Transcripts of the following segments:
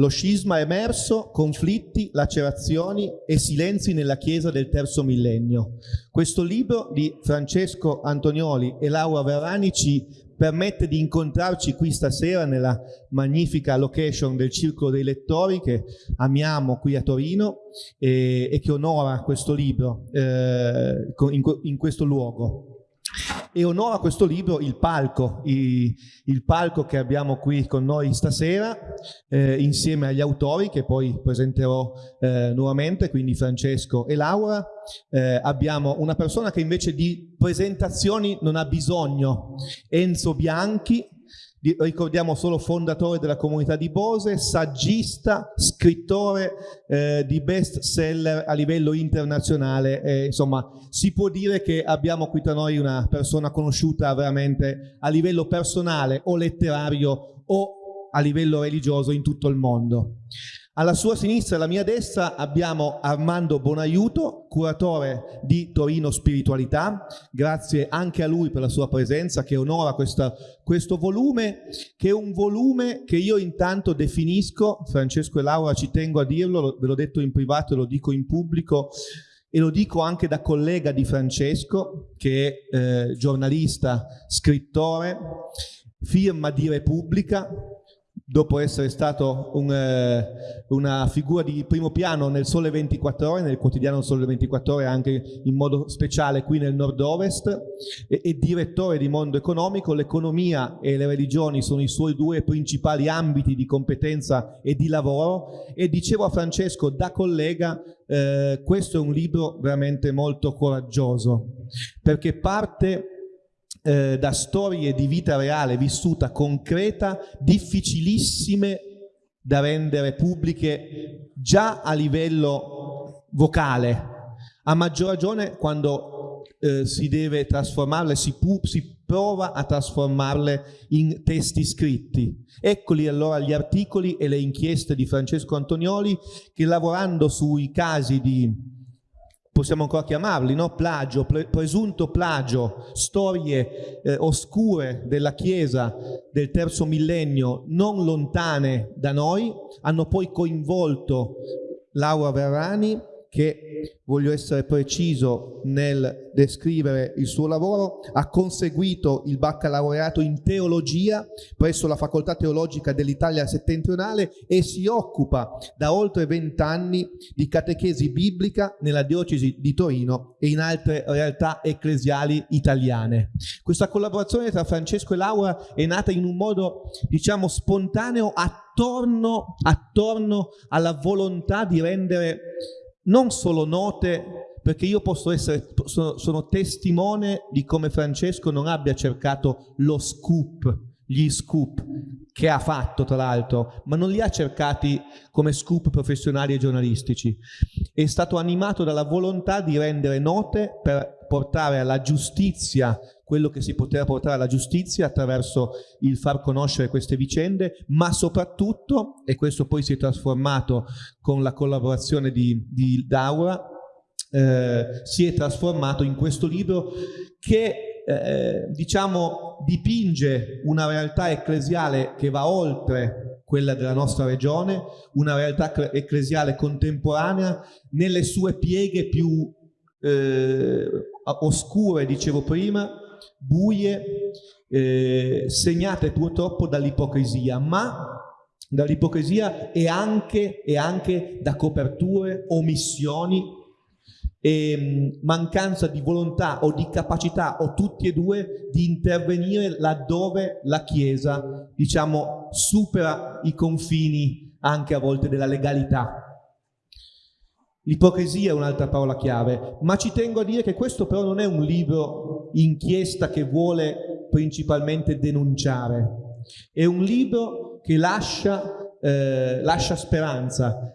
Lo scisma emerso, conflitti, lacerazioni e silenzi nella Chiesa del terzo millennio. Questo libro di Francesco Antonioli e Laura Verrani ci permette di incontrarci qui stasera nella magnifica location del Circolo dei Lettori che amiamo qui a Torino e, e che onora questo libro eh, in, in questo luogo e onora questo libro il palco, il, il palco che abbiamo qui con noi stasera eh, insieme agli autori che poi presenterò eh, nuovamente, quindi Francesco e Laura. Eh, abbiamo una persona che invece di presentazioni non ha bisogno, Enzo Bianchi, ricordiamo solo fondatore della comunità di Bose, saggista, scrittore eh, di best seller a livello internazionale, eh, insomma si può dire che abbiamo qui tra noi una persona conosciuta veramente a livello personale o letterario o a livello religioso in tutto il mondo. Alla sua sinistra e alla mia destra abbiamo Armando Bonaiuto, curatore di Torino Spiritualità. Grazie anche a lui per la sua presenza che onora questa, questo volume, che è un volume che io intanto definisco, Francesco e Laura ci tengo a dirlo, ve l'ho detto in privato e lo dico in pubblico, e lo dico anche da collega di Francesco, che è eh, giornalista, scrittore, firma di Repubblica, dopo essere stato un, eh, una figura di primo piano nel Sole 24 Ore, nel quotidiano Sole 24 Ore anche in modo speciale qui nel nord-ovest e, e, direttore di Mondo Economico, l'economia e le religioni sono i suoi due principali ambiti di competenza e di lavoro. E dicevo a Francesco da collega eh, questo è un libro veramente molto coraggioso perché parte eh, da storie di vita reale vissuta, concreta, difficilissime da rendere pubbliche già a livello vocale, a maggior ragione quando eh, si deve trasformarle, si, si prova a trasformarle in testi scritti. Eccoli allora gli articoli e le inchieste di Francesco Antonioli che lavorando sui casi di possiamo ancora chiamarli, no? plagio, presunto plagio, storie eh, oscure della Chiesa del terzo millennio non lontane da noi, hanno poi coinvolto Laura Verrani che, voglio essere preciso nel descrivere il suo lavoro, ha conseguito il baccalaureato in teologia presso la Facoltà Teologica dell'Italia settentrionale e si occupa da oltre vent'anni di catechesi biblica nella diocesi di Torino e in altre realtà ecclesiali italiane. Questa collaborazione tra Francesco e Laura è nata in un modo, diciamo, spontaneo attorno, attorno alla volontà di rendere non solo note, perché io posso essere, sono, sono testimone di come Francesco non abbia cercato lo scoop, gli scoop che ha fatto tra l'altro, ma non li ha cercati come scoop professionali e giornalistici. È stato animato dalla volontà di rendere note per portare alla giustizia quello che si poteva portare alla giustizia attraverso il far conoscere queste vicende, ma soprattutto, e questo poi si è trasformato con la collaborazione di, di Daura, eh, si è trasformato in questo libro che eh, diciamo dipinge una realtà ecclesiale che va oltre quella della nostra regione, una realtà ecclesiale contemporanea nelle sue pieghe più eh, oscure, dicevo prima, buie, eh, segnate purtroppo dall'ipocrisia, ma dall'ipocrisia e anche, e anche da coperture, omissioni e mm, mancanza di volontà o di capacità o tutti e due di intervenire laddove la Chiesa diciamo supera i confini anche a volte della legalità L'ipocrisia è un'altra parola chiave, ma ci tengo a dire che questo però non è un libro inchiesta che vuole principalmente denunciare, è un libro che lascia, eh, lascia speranza,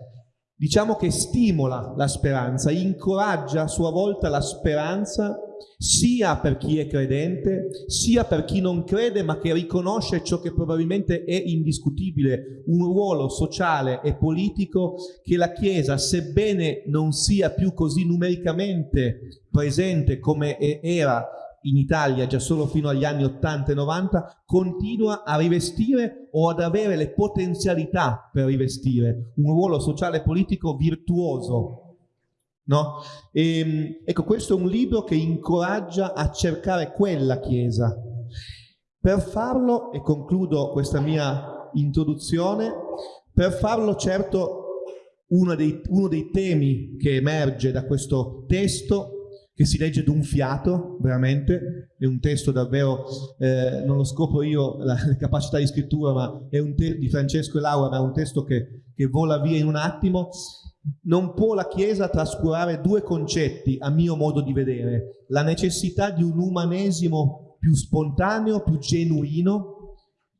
diciamo che stimola la speranza, incoraggia a sua volta la speranza sia per chi è credente, sia per chi non crede ma che riconosce ciò che probabilmente è indiscutibile, un ruolo sociale e politico che la Chiesa, sebbene non sia più così numericamente presente come era in Italia già solo fino agli anni 80 e 90 continua a rivestire o ad avere le potenzialità per rivestire un ruolo sociale e politico virtuoso. No? E, ehm, ecco, questo è un libro che incoraggia a cercare quella Chiesa. Per farlo, e concludo questa mia introduzione, per farlo certo uno dei, uno dei temi che emerge da questo testo che si legge d'un fiato, veramente, è un testo davvero, eh, non lo scopro io la, la, capacità di scrittura, ma è un testo di Francesco e Laura, ma è un testo che, che vola via in un attimo, non può la Chiesa trascurare due concetti, a mio modo di vedere, la necessità di un umanesimo più spontaneo, più genuino,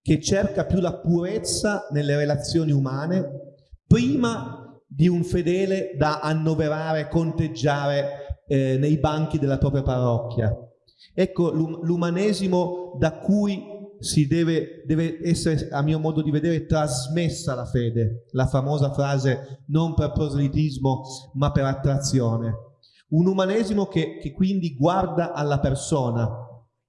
che cerca più la purezza nelle relazioni umane, prima di un fedele da annoverare, conteggiare eh, nei banchi della propria parrocchia. Ecco l'umanesimo da cui si deve, deve, essere, a mio modo di vedere, trasmessa la fede, la famosa frase non per proselitismo ma per attrazione. Un umanesimo che, che quindi guarda alla persona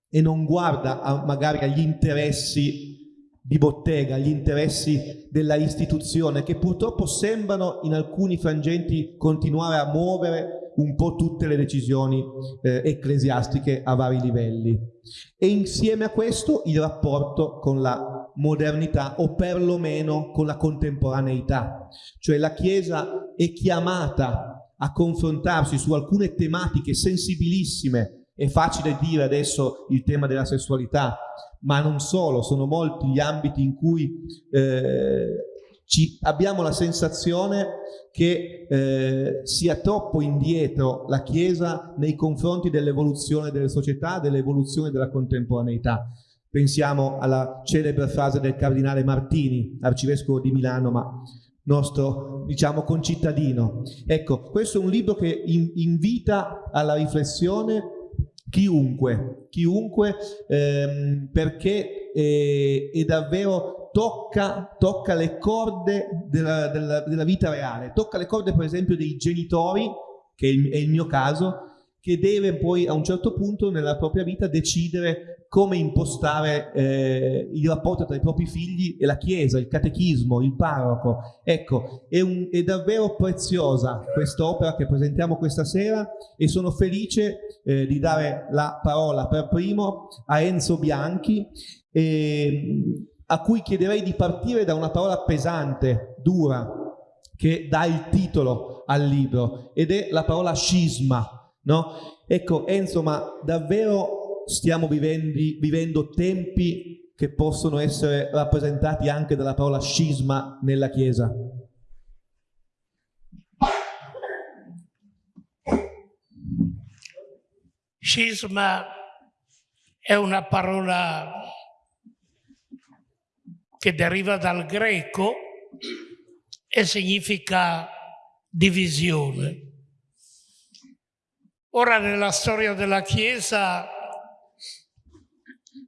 e non guarda a, magari agli interessi di bottega, gli interessi della istituzione che purtroppo sembrano in alcuni frangenti continuare a muovere un po' tutte le decisioni eh, ecclesiastiche a vari livelli. E insieme a questo il rapporto con la modernità o perlomeno con la contemporaneità. Cioè la Chiesa è chiamata a confrontarsi su alcune tematiche sensibilissime è facile dire adesso il tema della sessualità, ma non solo, sono molti gli ambiti in cui eh, ci, abbiamo la sensazione che eh, sia troppo indietro la Chiesa nei confronti dell'evoluzione delle società, dell'evoluzione della contemporaneità. Pensiamo alla celebre frase del cardinale Martini, arcivescovo di Milano, ma nostro, diciamo, concittadino. Ecco, questo è un libro che in, invita alla riflessione chiunque, chiunque ehm, perché eh, è davvero tocca, tocca le corde della, della, della, vita reale, tocca le corde per esempio dei genitori, che è il, è il mio caso, che deve poi a un certo punto nella propria vita decidere come impostare eh, il rapporto tra i propri figli e la Chiesa, il catechismo, il parroco. Ecco, è, un, è davvero preziosa quest'opera che presentiamo questa sera e sono felice eh, di dare la parola per primo a Enzo Bianchi, eh, a cui chiederei di partire da una parola pesante, dura, che dà il titolo al libro, ed è la parola scisma No? Ecco, Enzo, ma davvero stiamo vivendi, vivendo tempi che possono essere rappresentati anche dalla parola scisma nella Chiesa? Scisma è una parola che deriva dal greco e significa divisione. Ora nella storia della Chiesa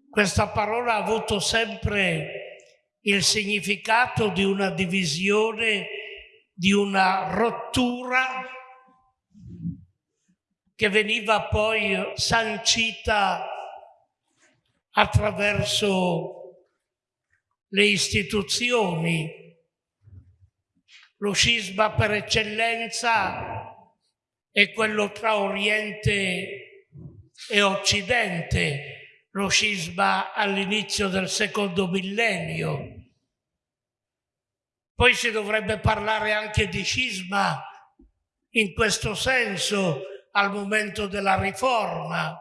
questa parola ha avuto sempre il significato di una divisione, di una rottura che veniva poi sancita attraverso le istituzioni. Lo scisma per eccellenza è quello tra Oriente e Occidente, lo scisma all'inizio del secondo millennio. Poi si dovrebbe parlare anche di scisma in questo senso al momento della riforma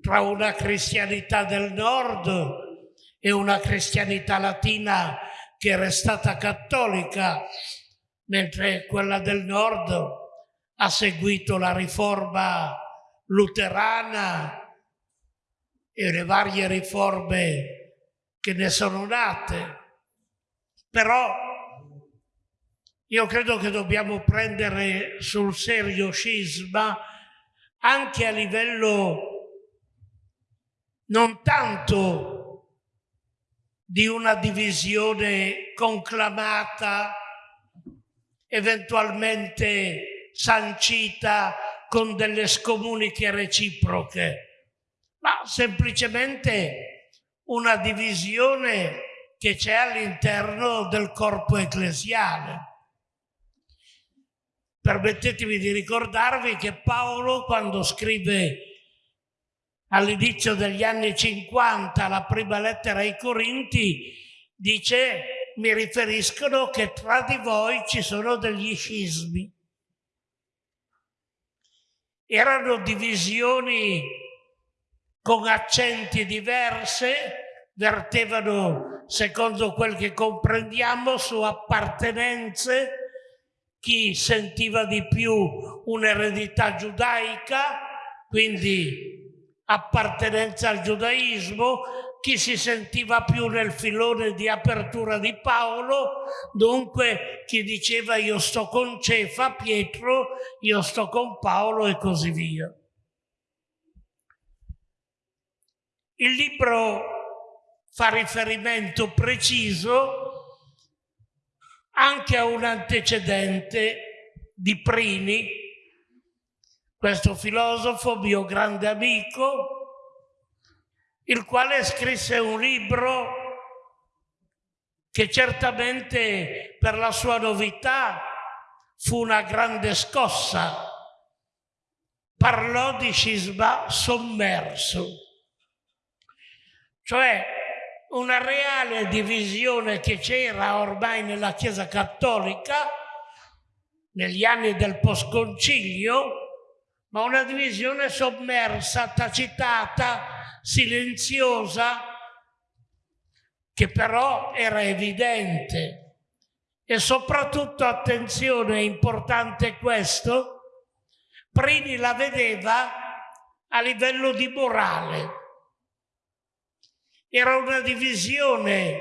tra una cristianità del nord e una cristianità latina che è restata cattolica, mentre quella del nord ha seguito la riforma luterana e le varie riforme che ne sono nate. Però io credo che dobbiamo prendere sul serio scisma anche a livello non tanto di una divisione conclamata, eventualmente sancita con delle scomuniche reciproche, ma semplicemente una divisione che c'è all'interno del corpo ecclesiale. Permettetemi di ricordarvi che Paolo, quando scrive all'inizio degli anni 50 la prima lettera ai Corinti, dice mi riferiscono che tra di voi ci sono degli scismi. Erano divisioni con accenti diverse, vertevano, secondo quel che comprendiamo, su appartenenze, chi sentiva di più un'eredità giudaica, quindi appartenenza al giudaismo, chi si sentiva più nel filone di apertura di Paolo, dunque chi diceva io sto con Cefa, Pietro, io sto con Paolo e così via. Il libro fa riferimento preciso anche a un antecedente di Prini, questo filosofo, mio grande amico, il quale scrisse un libro che certamente per la sua novità fu una grande scossa. Parlò di scisma sommerso, cioè una reale divisione che c'era ormai nella Chiesa Cattolica negli anni del postconcilio, ma una divisione sommersa, tacitata, silenziosa, che però era evidente. E soprattutto, attenzione, è importante questo, Prini la vedeva a livello di morale. Era una divisione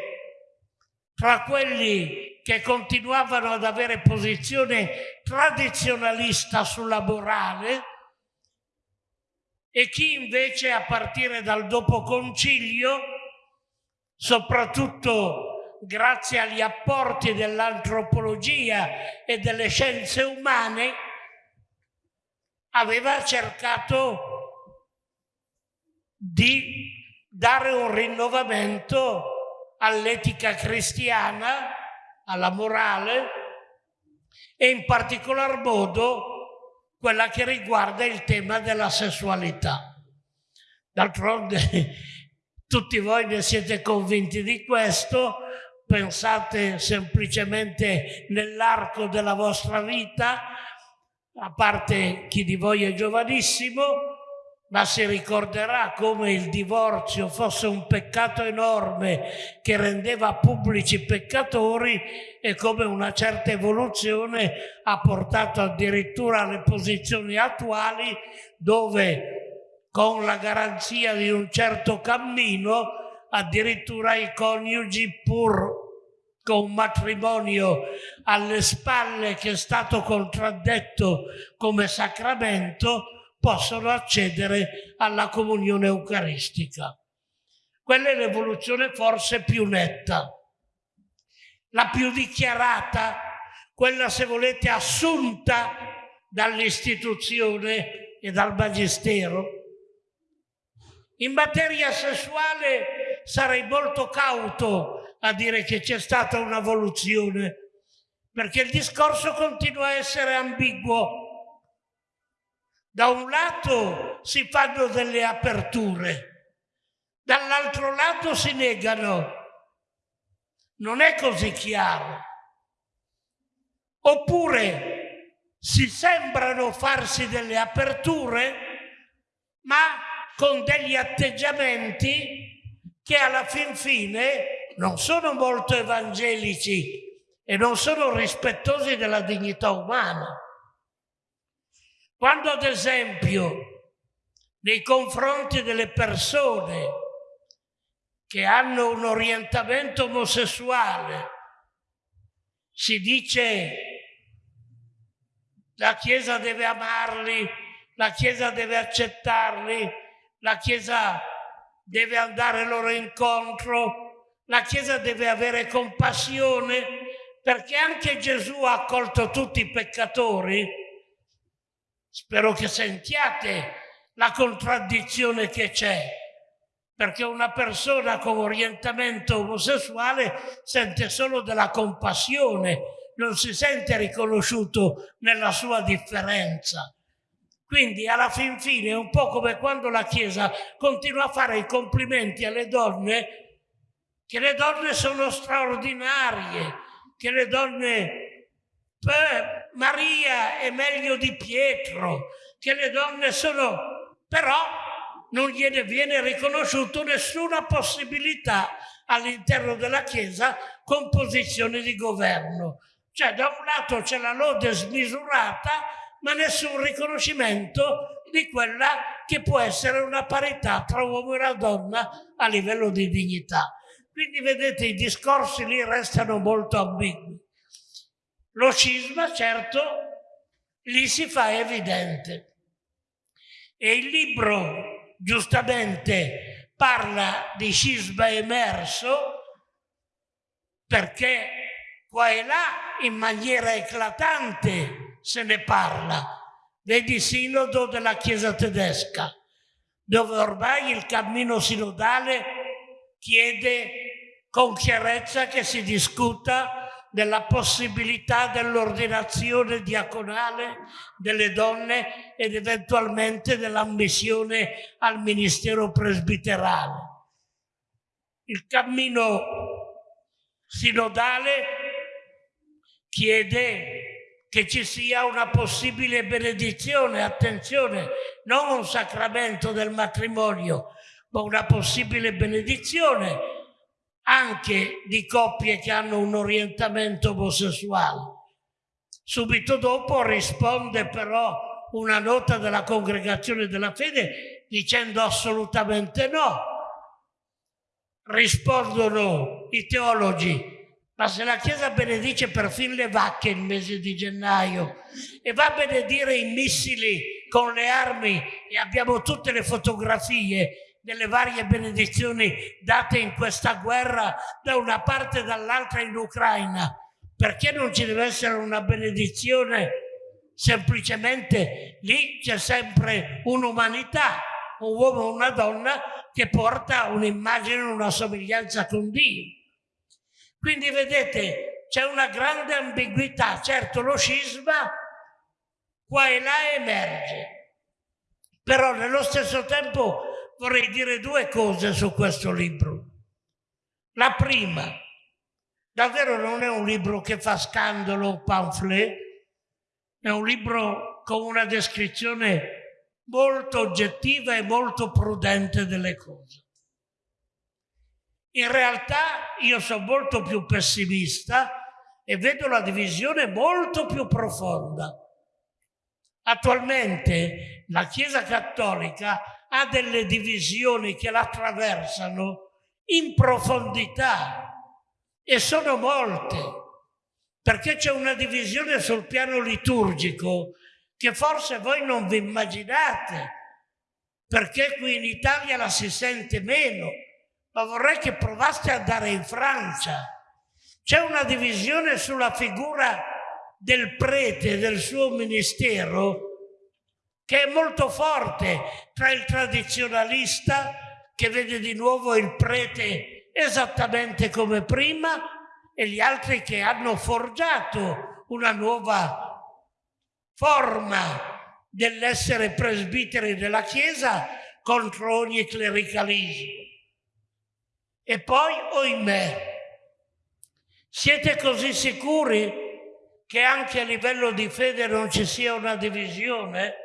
tra quelli che continuavano ad avere posizione tradizionalista sulla morale e chi invece a partire dal dopo concilio, soprattutto grazie agli apporti dell'antropologia e delle scienze umane, aveva cercato di dare un rinnovamento all'etica cristiana, alla morale e in particolar modo quella che riguarda il tema della sessualità. D'altronde tutti voi ne siete convinti di questo, pensate semplicemente nell'arco della vostra vita, a parte chi di voi è giovanissimo, ma si ricorderà come il divorzio fosse un peccato enorme che rendeva pubblici peccatori e come una certa evoluzione ha portato addirittura alle posizioni attuali dove con la garanzia di un certo cammino addirittura i coniugi pur con un matrimonio alle spalle che è stato contraddetto come sacramento possono accedere alla comunione eucaristica. Quella è l'evoluzione forse più netta, la più dichiarata, quella se volete assunta dall'istituzione e dal magistero. In materia sessuale sarei molto cauto a dire che c'è stata un'evoluzione, perché il discorso continua a essere ambiguo da un lato si fanno delle aperture, dall'altro lato si negano. Non è così chiaro. Oppure si sembrano farsi delle aperture, ma con degli atteggiamenti che alla fin fine non sono molto evangelici e non sono rispettosi della dignità umana. Quando ad esempio nei confronti delle persone che hanno un orientamento omosessuale si dice la Chiesa deve amarli, la Chiesa deve accettarli, la Chiesa deve andare loro incontro, la Chiesa deve avere compassione, perché anche Gesù ha accolto tutti i peccatori, Spero che sentiate la contraddizione che c'è. perché una persona con orientamento omosessuale sente solo della compassione, non si sente riconosciuto nella sua differenza. Quindi alla fin fine è un po' come quando la Chiesa continua a fare i complimenti alle donne, che le donne sono straordinarie, che le donne... Beh, Maria è meglio di Pietro, che le donne sono... però non gliene viene riconosciuto nessuna possibilità all'interno della Chiesa con posizione di governo. Cioè da un lato c'è la lode smisurata, ma nessun riconoscimento di quella che può essere una parità tra uomo e una donna a livello di dignità. Quindi vedete i discorsi lì restano molto ambigui. Lo scisma, certo, lì si fa evidente. E il libro giustamente parla di scisma emerso perché qua e là in maniera eclatante se ne parla. Vedi sinodo della Chiesa tedesca, dove ormai il cammino sinodale chiede con chiarezza che si discuta della possibilità dell'ordinazione diaconale delle donne ed eventualmente dell'ammissione al ministero presbiterale. Il cammino sinodale chiede che ci sia una possibile benedizione, attenzione, non un sacramento del matrimonio, ma una possibile benedizione anche di coppie che hanno un orientamento omosessuale. Subito dopo risponde però una nota della congregazione della fede dicendo assolutamente no. Rispondono i teologi, ma se la Chiesa benedice perfino le vacche il mese di gennaio e va a benedire i missili con le armi e abbiamo tutte le fotografie delle varie benedizioni date in questa guerra da una parte e dall'altra in Ucraina. Perché non ci deve essere una benedizione? Semplicemente lì c'è sempre un'umanità, un uomo o una donna che porta un'immagine, una somiglianza con Dio. Quindi vedete, c'è una grande ambiguità. Certo, lo scisma qua e là emerge, però nello stesso tempo vorrei dire due cose su questo libro. La prima, davvero non è un libro che fa scandalo o pamphlet, è un libro con una descrizione molto oggettiva e molto prudente delle cose. In realtà io sono molto più pessimista e vedo la divisione molto più profonda. Attualmente la Chiesa Cattolica ha delle divisioni che la attraversano in profondità e sono molte, perché c'è una divisione sul piano liturgico che forse voi non vi immaginate, perché qui in Italia la si sente meno, ma vorrei che provaste ad andare in Francia. C'è una divisione sulla figura del prete del suo ministero che è molto forte tra il tradizionalista che vede di nuovo il prete esattamente come prima e gli altri che hanno forgiato una nuova forma dell'essere presbiteri della Chiesa contro ogni clericalismo. E poi, oimè, siete così sicuri che anche a livello di fede non ci sia una divisione?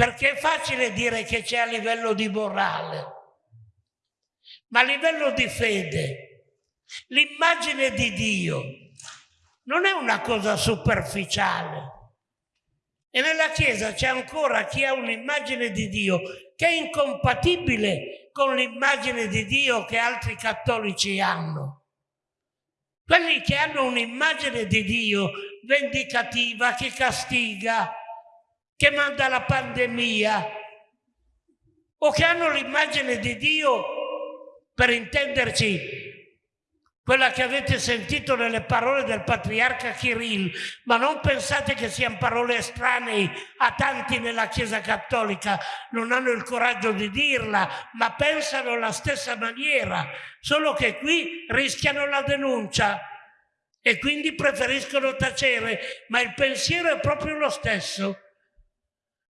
Perché è facile dire che c'è a livello di morale, ma a livello di fede, l'immagine di Dio non è una cosa superficiale. E nella Chiesa c'è ancora chi ha un'immagine di Dio che è incompatibile con l'immagine di Dio che altri cattolici hanno. Quelli che hanno un'immagine di Dio vendicativa, che castiga, che manda la pandemia o che hanno l'immagine di Dio, per intenderci, quella che avete sentito nelle parole del patriarca Kirill, ma non pensate che siano parole estranee a tanti nella Chiesa Cattolica, non hanno il coraggio di dirla, ma pensano alla stessa maniera, solo che qui rischiano la denuncia e quindi preferiscono tacere, ma il pensiero è proprio lo stesso.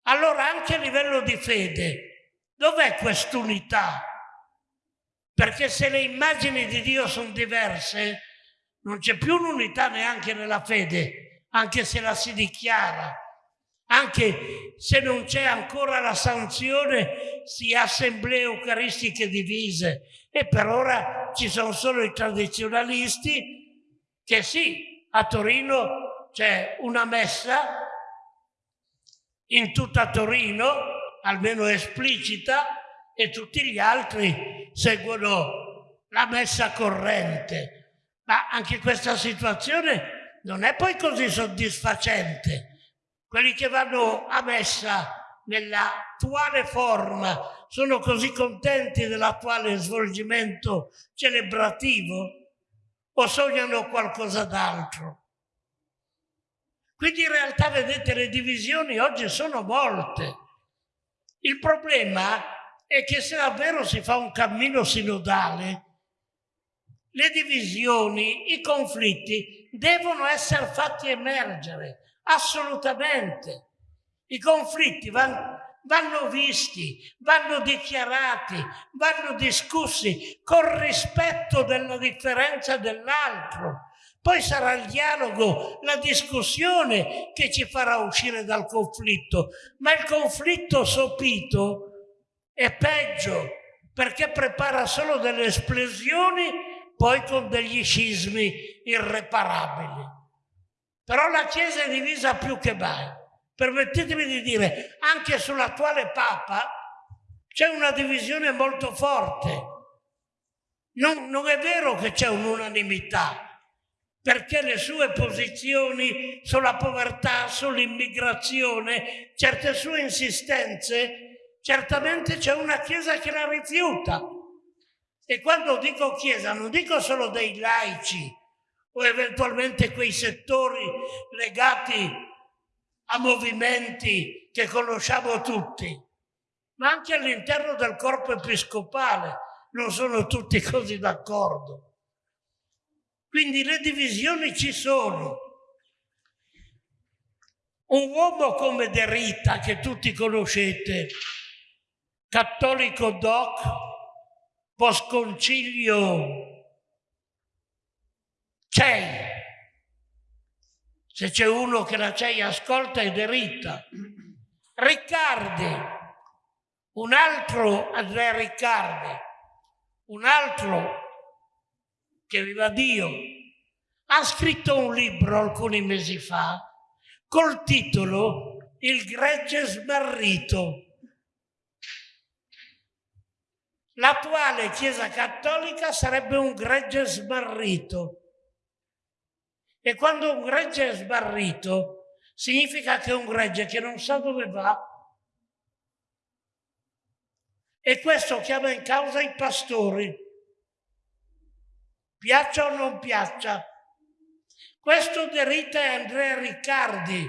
Allora anche a livello di fede, dov'è quest'unità? Perché se le immagini di Dio sono diverse, non c'è più un'unità neanche nella fede, anche se la si dichiara, anche se non c'è ancora la sanzione di assemblee eucaristiche divise. E per ora ci sono solo i tradizionalisti che sì, a Torino c'è una messa in tutta Torino, almeno esplicita, e tutti gli altri seguono la messa corrente. Ma anche questa situazione non è poi così soddisfacente. Quelli che vanno a messa nell'attuale forma sono così contenti dell'attuale svolgimento celebrativo o sognano qualcosa d'altro? Quindi in realtà vedete le divisioni oggi sono molte. Il problema è che se davvero si fa un cammino sinodale, le divisioni, i conflitti devono essere fatti emergere, assolutamente. I conflitti vanno, vanno visti, vanno dichiarati, vanno discussi con rispetto della differenza dell'altro. Poi sarà il dialogo, la discussione che ci farà uscire dal conflitto, ma il conflitto sopito è peggio perché prepara solo delle esplosioni poi con degli scismi irreparabili. Però la Chiesa è divisa più che mai. Permettetemi di dire, anche sull'attuale Papa c'è una divisione molto forte. Non, non è vero che c'è un'unanimità, perché le sue posizioni sulla povertà, sull'immigrazione, certe sue insistenze certamente c'è una Chiesa che la rifiuta. E quando dico Chiesa non dico solo dei laici o eventualmente quei settori legati a movimenti che conosciamo tutti, ma anche all'interno del corpo episcopale non sono tutti così d'accordo. Quindi le divisioni ci sono. Un uomo come De Rita, che tutti conoscete, cattolico doc, post concilio CEI. Se c'è uno che la CEI ascolta è Derita. Riccardi, un altro Andrea Riccardi, un altro che viva Dio, ha scritto un libro alcuni mesi fa col titolo Il gregge smarrito l'attuale Chiesa Cattolica sarebbe un gregge sbarrito. E quando un gregge è sbarrito, significa che è un gregge che non sa dove va. E questo chiama in causa i pastori, piaccia o non piaccia. Questo derita Andrea Riccardi,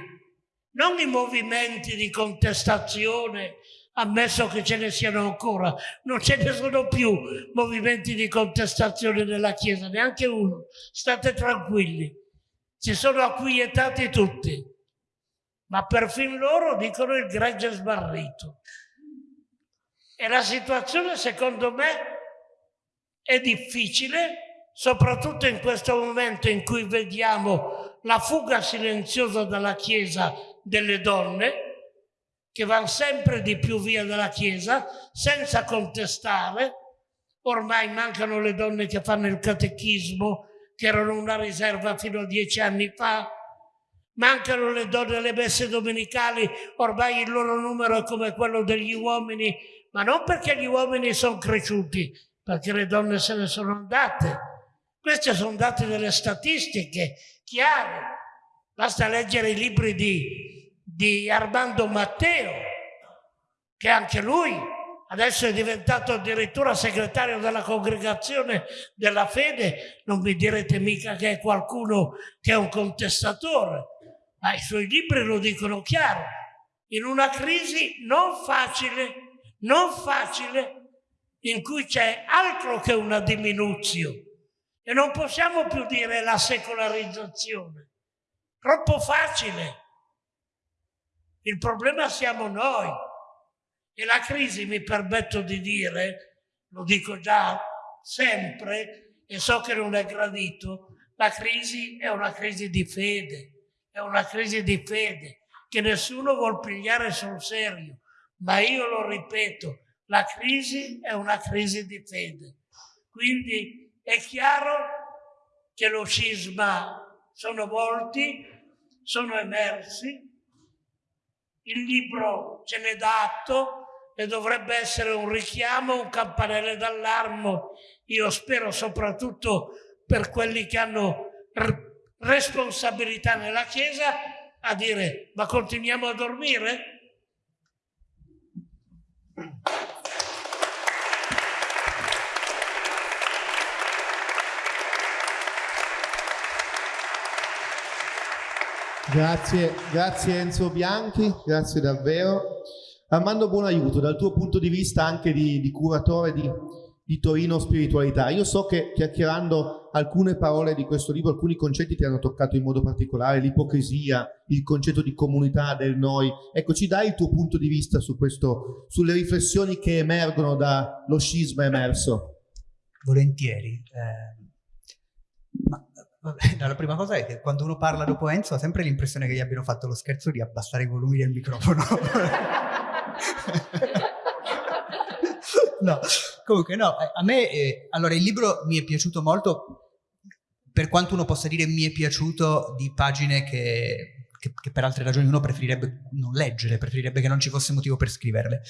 non i movimenti di contestazione ammesso che ce ne siano ancora, non ce ne sono più movimenti di contestazione nella Chiesa, neanche uno. State tranquilli, si sono acquietati tutti, ma perfino loro dicono il gregge sbarrito. E la situazione, secondo me, è difficile, soprattutto in questo momento in cui vediamo la fuga silenziosa dalla Chiesa delle donne, che vanno sempre di più via dalla Chiesa senza contestare. Ormai mancano le donne che fanno il catechismo, che erano una riserva fino a dieci anni fa. Mancano le donne alle messe domenicali, ormai il loro numero è come quello degli uomini, ma non perché gli uomini sono cresciuti, perché le donne se ne sono andate. Questi sono dati delle statistiche chiare. Basta leggere i libri di di Armando Matteo, che anche lui adesso è diventato addirittura segretario della congregazione della fede, non mi direte mica che è qualcuno che è un contestatore, ma i suoi libri lo dicono chiaro, in una crisi non facile, non facile, in cui c'è altro che una diminuzione e non possiamo più dire la secolarizzazione, troppo facile. Il problema siamo noi e la crisi, mi permetto di dire, lo dico già sempre e so che non è gradito, la crisi è una crisi di fede, è una crisi di fede che nessuno vuol pigliare sul serio, ma io lo ripeto, la crisi è una crisi di fede. Quindi è chiaro che lo scisma sono molti, sono emersi, il libro ce n'è dato e dovrebbe essere un richiamo, un campanello d'allarme, io spero soprattutto per quelli che hanno responsabilità nella Chiesa, a dire ma continuiamo a dormire? Grazie, grazie Enzo Bianchi, grazie davvero. Armando buon aiuto dal tuo punto di vista anche di, di curatore di, di, Torino Spiritualità. Io so che chiacchierando alcune parole di questo libro, alcuni concetti ti hanno toccato in modo particolare, l'ipocrisia, il concetto di comunità del noi. Ecco, ci dai il tuo punto di vista su questo, sulle riflessioni che emergono dallo scisma emerso? Volentieri. Eh, Vabbè, la prima cosa è che quando uno parla dopo Enzo ha sempre l'impressione che gli abbiano fatto lo scherzo di abbassare i volumi del microfono. no, comunque no, a me, eh, allora il libro mi è piaciuto molto, per quanto uno possa dire mi è piaciuto di pagine che, che, che per altre ragioni uno preferirebbe non leggere, preferirebbe che non ci fosse motivo per scriverle.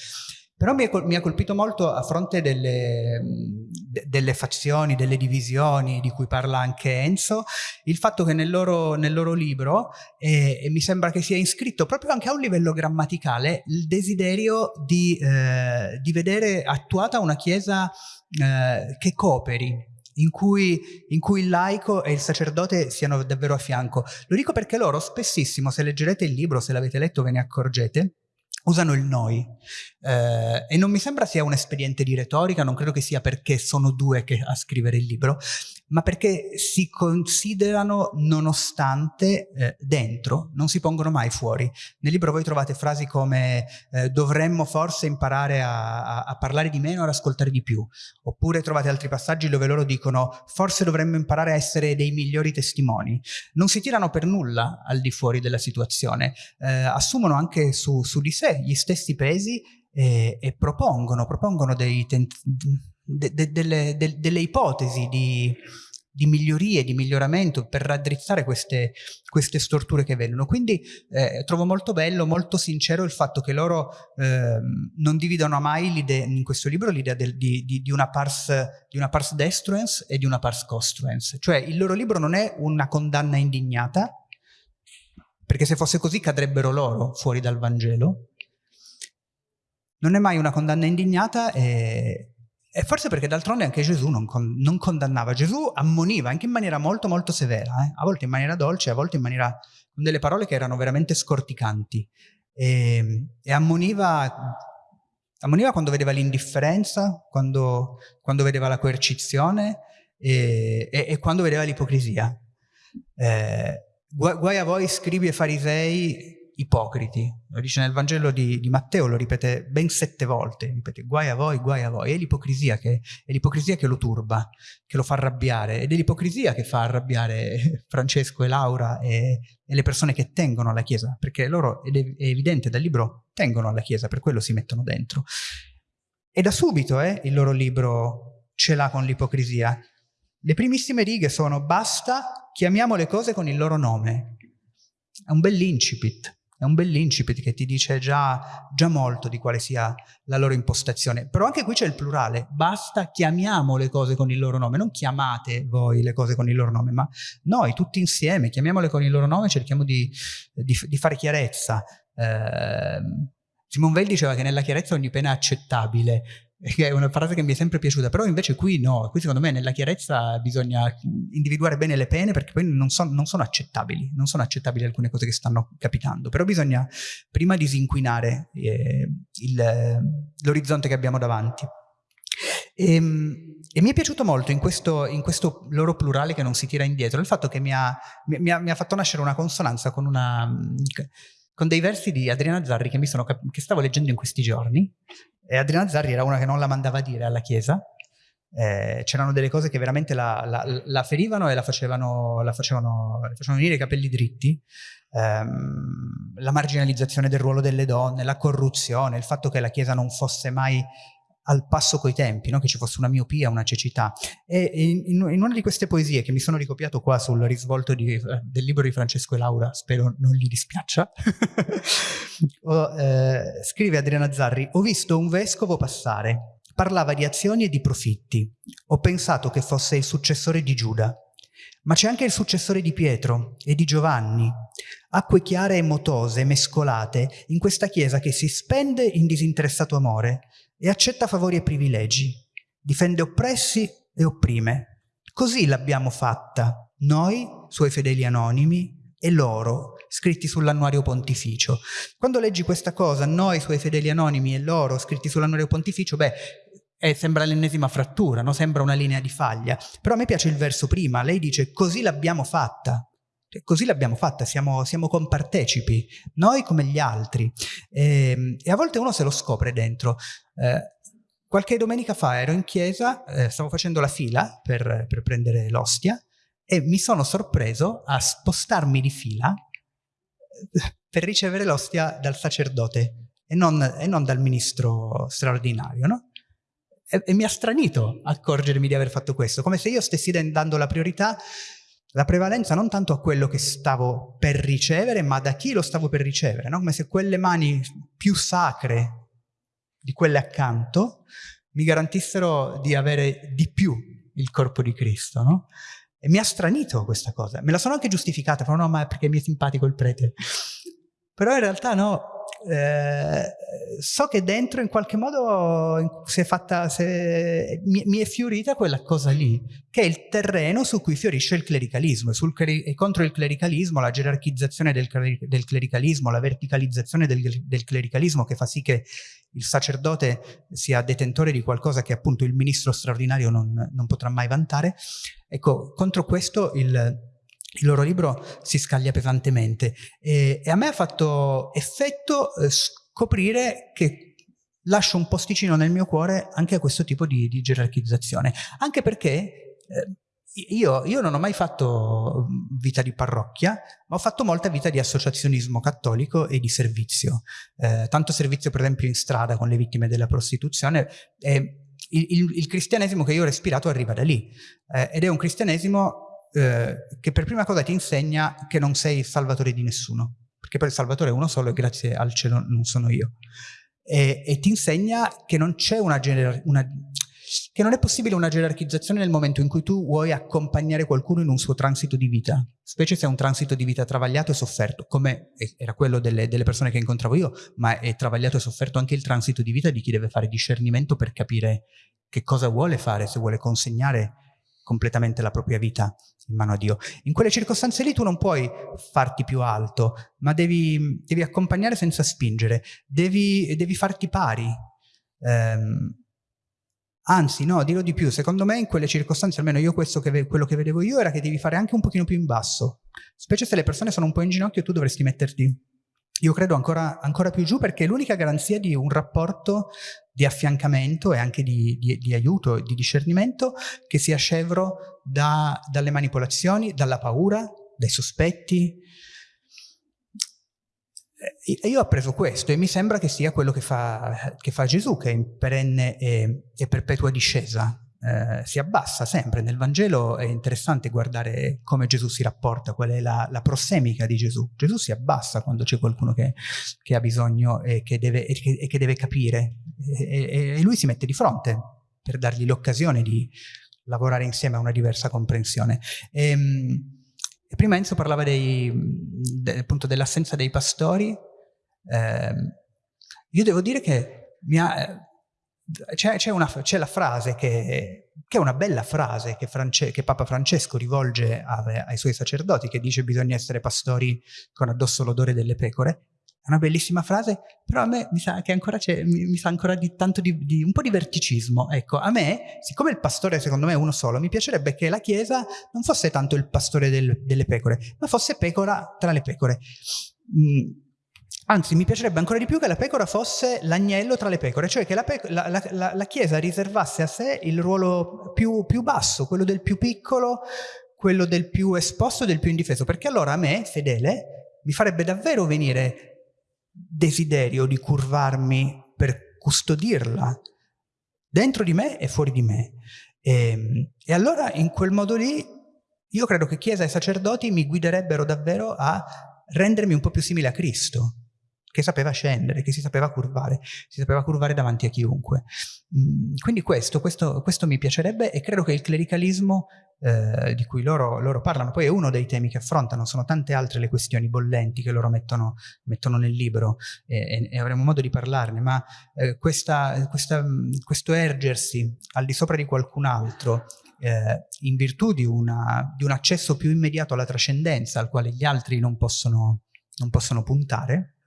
Però mi, ha colpito molto a fronte delle, de, delle, fazioni, delle divisioni di cui parla anche Enzo, il fatto che nel loro, nel loro libro, eh, mi sembra che sia iscritto proprio anche a un livello grammaticale, il desiderio di, eh, di vedere attuata una Chiesa eh, che cooperi, in cui, in cui, il laico e il sacerdote siano davvero a fianco. Lo dico perché loro spessissimo, se leggerete il libro, se l'avete letto ve ne accorgete, usano il noi. Eh, e non mi sembra sia un espediente di retorica, non credo che sia perché sono due che a scrivere il libro, ma perché si considerano nonostante eh, dentro, non si pongono mai fuori. Nel libro voi trovate frasi come eh, dovremmo forse imparare a, a, a, parlare di meno e ad ascoltare di più, oppure trovate altri passaggi dove loro dicono forse dovremmo imparare a essere dei migliori testimoni. Non si tirano per nulla al di fuori della situazione, eh, assumono anche su, su, di sé gli stessi pesi e, e propongono, propongono dei de, de, delle, de, delle, ipotesi di, di, migliorie, di miglioramento per raddrizzare queste, queste storture che vengono. Quindi eh, trovo molto bello, molto sincero il fatto che loro eh, non dividono mai in questo libro l'idea di, di, di, una pars, di pars destruens e di una pars costruens. Cioè il loro libro non è una condanna indignata, perché se fosse così cadrebbero loro fuori dal Vangelo, non è mai una condanna indignata e, e forse perché d'altronde anche Gesù non, con, non, condannava, Gesù ammoniva anche in maniera molto molto severa, eh? a volte in maniera dolce, a volte in maniera con delle parole che erano veramente scorticanti e, e ammoniva, ammoniva quando vedeva l'indifferenza, quando, quando, vedeva la coercizione e, e, e quando vedeva l'ipocrisia. Eh, guai a voi scribi e farisei ipocriti. Lo dice nel Vangelo di, di, Matteo, lo ripete ben sette volte, ripete guai a voi, guai a voi. È l'ipocrisia che, che, lo turba, che lo fa arrabbiare ed è l'ipocrisia che fa arrabbiare Francesco e Laura e, e, le persone che tengono alla Chiesa, perché loro, ed è, è evidente dal libro, tengono alla Chiesa, per quello si mettono dentro. E da subito eh, il loro libro ce l'ha con l'ipocrisia. Le primissime righe sono basta, chiamiamo le cose con il loro nome. È un bell'incipit. È un bell'incipit che ti dice già, già, molto di quale sia la loro impostazione. Però anche qui c'è il plurale, basta chiamiamo le cose con il loro nome, non chiamate voi le cose con il loro nome, ma noi tutti insieme chiamiamole con il loro nome, cerchiamo di, di, di fare chiarezza. Eh, Simone Weil diceva che nella chiarezza ogni pena è accettabile, che è una frase che mi è sempre piaciuta, però invece qui no, qui secondo me nella chiarezza bisogna individuare bene le pene perché poi non, son, non sono accettabili, non sono accettabili alcune cose che stanno capitando, però bisogna prima disinquinare eh, l'orizzonte che abbiamo davanti. E, ehm, e, mi è piaciuto molto in questo, in questo, loro plurale che non si tira indietro il fatto che mi ha, mi ha, mi ha fatto nascere una consonanza con, una, con, dei versi di Adriana Zarri che, sono, che stavo leggendo in questi giorni e Adriana Zarri era una che non la mandava dire alla Chiesa. Eh, c'erano delle cose che veramente la, la, la ferivano e la facevano, la facevano, facevano venire i capelli dritti. Ehm, la marginalizzazione del ruolo delle donne, la corruzione, il fatto che la Chiesa non fosse mai al passo coi tempi, no? che ci fosse una miopia, una cecità. E in, in, una di queste poesie che mi sono ricopiato qua sul risvolto di, eh, del libro di Francesco e Laura, spero non gli dispiaccia, o, eh, scrive Adriana Zarri, ho visto un vescovo passare, parlava di azioni e di profitti, ho pensato che fosse il successore di Giuda, ma c'è anche il successore di Pietro e di Giovanni, acque chiare e motose, mescolate, in questa chiesa che si spende in disinteressato amore, e accetta favori e privilegi, difende oppressi e opprime. Così l'abbiamo fatta, noi, suoi fedeli anonimi, e loro, scritti sull'annuario pontificio. Quando leggi questa cosa, noi, suoi fedeli anonimi, e loro, scritti sull'annuario pontificio, beh, eh, sembra l'ennesima frattura, no? sembra una linea di faglia. Però a me piace il verso prima, lei dice così l'abbiamo fatta. Così l'abbiamo fatta, siamo, siamo, compartecipi, noi come gli altri. E, ehm, e, a volte uno se lo scopre dentro. Eh, qualche domenica fa ero in chiesa, eh, stavo facendo la fila per, per prendere l'ostia e mi sono sorpreso a spostarmi di fila eh, per ricevere l'ostia dal sacerdote e non, e non, dal ministro straordinario, no? E, e mi ha stranito accorgermi di aver fatto questo, come se io stessi dando la priorità la prevalenza non tanto a quello che stavo per ricevere, ma da chi lo stavo per ricevere, no? come se quelle mani più sacre di quelle accanto mi garantissero di avere di più il corpo di Cristo. No? E mi ha stranito questa cosa. Me la sono anche giustificata, però no, ma perché mi è simpatico il prete. Però in realtà no, eh, so che dentro in qualche modo si è fatta, è, mi, mi, è fiorita quella cosa lì, che è il terreno su cui fiorisce il clericalismo e, e contro il clericalismo, la gerarchizzazione del, del clericalismo, la verticalizzazione del, del, clericalismo che fa sì che il sacerdote sia detentore di qualcosa che appunto il ministro straordinario non, non potrà mai vantare. Ecco, contro questo il il loro libro si scaglia pesantemente e, e a me ha fatto effetto eh, scoprire che lascio un posticino nel mio cuore anche a questo tipo di, di gerarchizzazione, anche perché eh, io, io, non ho mai fatto vita di parrocchia, ma ho fatto molta vita di associazionismo cattolico e di servizio. Eh, tanto servizio per esempio in strada con le vittime della prostituzione. E il, il, il cristianesimo che io ho respirato arriva da lì eh, ed è un cristianesimo eh, che per prima cosa ti insegna che non sei il salvatore di nessuno, perché poi il salvatore è uno solo e grazie al cielo non sono io. E, e ti insegna che non c'è una, una che non è possibile una gerarchizzazione nel momento in cui tu vuoi accompagnare qualcuno in un suo transito di vita, specie se è un transito di vita travagliato e sofferto, come era quello delle, delle persone che incontravo io, ma è travagliato e sofferto anche il transito di vita di chi deve fare discernimento per capire che cosa vuole fare, se vuole consegnare completamente la propria vita in mano a Dio. In quelle circostanze lì tu non puoi farti più alto, ma devi, devi accompagnare senza spingere, devi, devi farti pari. Um, anzi, no, dirò di più, secondo me in quelle circostanze, almeno io questo che, quello che vedevo io, era che devi fare anche un pochino più in basso. Specie se le persone sono un po' in ginocchio, tu dovresti metterti io credo ancora, ancora, più giù perché l'unica garanzia di un rapporto di affiancamento e anche di, di, di aiuto e di discernimento che sia scevro da, dalle manipolazioni, dalla paura, dai sospetti. E io ho appreso questo e mi sembra che sia quello che fa, che fa Gesù, che è in perenne e, e perpetua discesa eh, si abbassa sempre. Nel Vangelo è interessante guardare come Gesù si rapporta, qual è la, la prossemica di Gesù. Gesù si abbassa quando c'è qualcuno che, che, ha bisogno e che deve, e che, e che deve capire e, e, lui si mette di fronte per dargli l'occasione di lavorare insieme a una diversa comprensione. E, ehm, prima Enzo parlava dei, de, appunto dell'assenza dei pastori. Eh, io devo dire che c'è, la frase che, che, è una bella frase che, France, che Papa Francesco rivolge a, ai suoi sacerdoti, che dice bisogna essere pastori con addosso l'odore delle pecore, è una bellissima frase, però a me mi sa che ancora c'è, mi, mi, sa ancora di tanto di, di, un po' di verticismo. Ecco, a me, siccome il pastore secondo me è uno solo, mi piacerebbe che la Chiesa non fosse tanto il pastore del, delle pecore, ma fosse pecora tra le pecore. Mm. Anzi, mi piacerebbe ancora di più che la pecora fosse l'agnello tra le pecore, cioè che la, la, la, la Chiesa riservasse a sé il ruolo più, più basso, quello del più piccolo, quello del più esposto, del più indifeso, perché allora a me, fedele, mi farebbe davvero venire desiderio di curvarmi per custodirla. Dentro di me e fuori di me. E, ehm, e allora in quel modo lì io credo che Chiesa e sacerdoti mi guiderebbero davvero a rendermi un po' più simile a Cristo, che sapeva scendere, che si sapeva curvare, si sapeva curvare davanti a chiunque. Mm, quindi questo, questo, questo mi piacerebbe e credo che il clericalismo eh, di cui loro, loro, parlano, poi è uno dei temi che affrontano, sono tante altre le questioni bollenti che loro mettono, mettono nel libro e, e, avremo modo di parlarne, ma eh, questa, questa, questo ergersi al di sopra di qualcun altro eh, in virtù di, una, di, un accesso più immediato alla trascendenza al quale gli altri non possono, non possono puntare,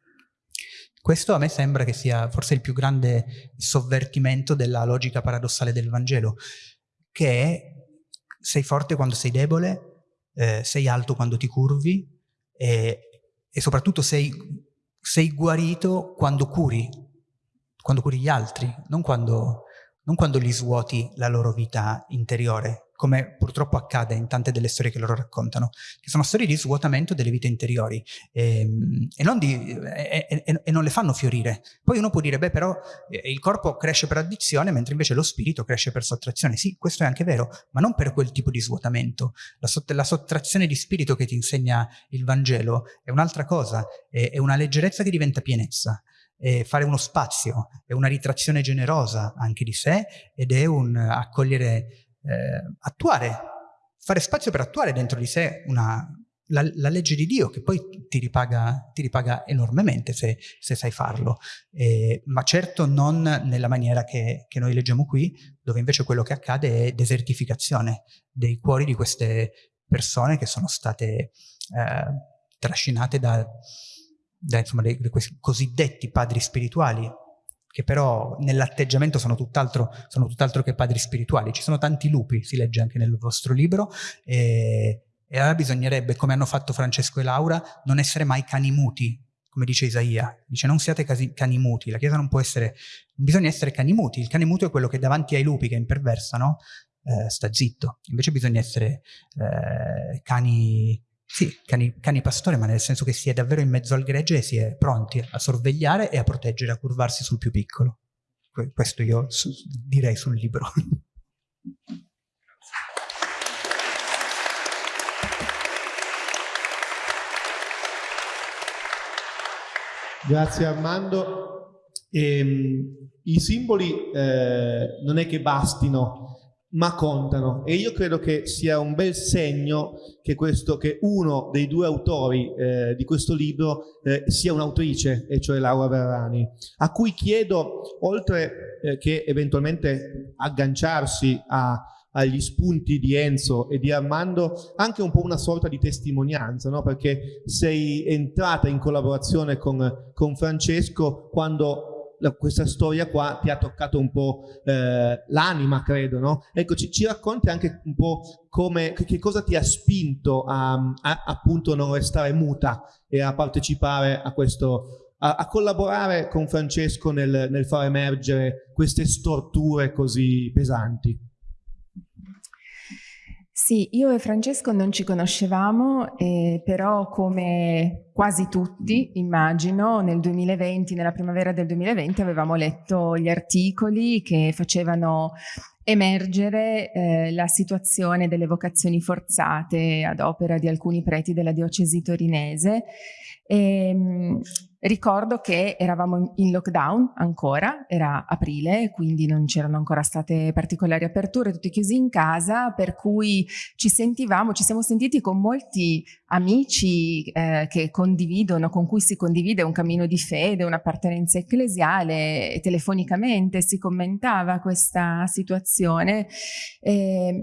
questo a me sembra che sia forse il più grande sovvertimento della logica paradossale del Vangelo, che è sei forte quando sei debole, eh, sei alto quando ti curvi e, e soprattutto sei, sei, guarito quando curi, quando curi gli altri, non quando, non quando gli svuoti la loro vita interiore come purtroppo accade in tante delle storie che loro raccontano, che sono storie di svuotamento delle vite interiori e, ehm, e, non, di, e, e, non, le fanno fiorire. Poi uno può dire, beh però eh, il corpo cresce per addizione mentre invece lo spirito cresce per sottrazione. Sì, questo è anche vero, ma non per quel tipo di svuotamento. La, sott la sottrazione di spirito che ti insegna il Vangelo è un'altra cosa, è, è una leggerezza che diventa pienezza fare uno spazio, è una ritrazione generosa anche di sé ed è un accogliere eh, attuare, fare spazio per attuare dentro di sé una, la, la, legge di Dio che poi ti ripaga, ti ripaga enormemente se, se sai farlo, eh, ma certo non nella maniera che, che, noi leggiamo qui, dove invece quello che accade è desertificazione dei cuori di queste persone che sono state eh, trascinate da, da insomma, dei, dei cosiddetti padri spirituali che però nell'atteggiamento sono tutt'altro tutt che padri spirituali. Ci sono tanti lupi, si legge anche nel vostro libro, e, e allora bisognerebbe, come hanno fatto Francesco e Laura, non essere mai cani muti, come dice Isaia. Dice non siate cani muti, la Chiesa non può essere, non bisogna essere cani muti, il cane muto è quello che davanti ai lupi che imperversano eh, sta zitto, invece bisogna essere eh, cani sì, cani, cani pastore, ma nel senso che si è davvero in mezzo al gregge e si è pronti a sorvegliare e a proteggere, a curvarsi sul più piccolo. Questo io su, direi sul libro. Grazie Armando. Ehm, I simboli eh, non è che bastino ma contano e io credo che sia un bel segno che, questo, che uno dei due autori eh, di questo libro eh, sia un'autrice, e cioè Laura Verrani, a cui chiedo, oltre eh, che eventualmente agganciarsi a, agli spunti di Enzo e di Armando, anche un po' una sorta di testimonianza, no? perché sei entrata in collaborazione con, con Francesco quando questa storia qua ti ha toccato un po' eh, l'anima, credo, no? Ecco, ci, ci, racconti anche un po' come, che cosa ti ha spinto a, a, appunto non restare muta e a partecipare a questo, a, a collaborare con Francesco nel, nel far emergere queste storture così pesanti. Sì, io e Francesco non ci conoscevamo, eh, però come quasi tutti, immagino, nel 2020, nella primavera del 2020 avevamo letto gli articoli che facevano emergere eh, la situazione delle vocazioni forzate ad opera di alcuni preti della diocesi torinese. E, ehm, Ricordo che eravamo in lockdown ancora, era aprile, quindi non c'erano ancora state particolari aperture, tutti chiusi in casa, per cui ci sentivamo, ci siamo sentiti con molti amici eh, che condividono, con cui si condivide un cammino di fede, un'appartenenza ecclesiale e telefonicamente si commentava questa situazione. Eh,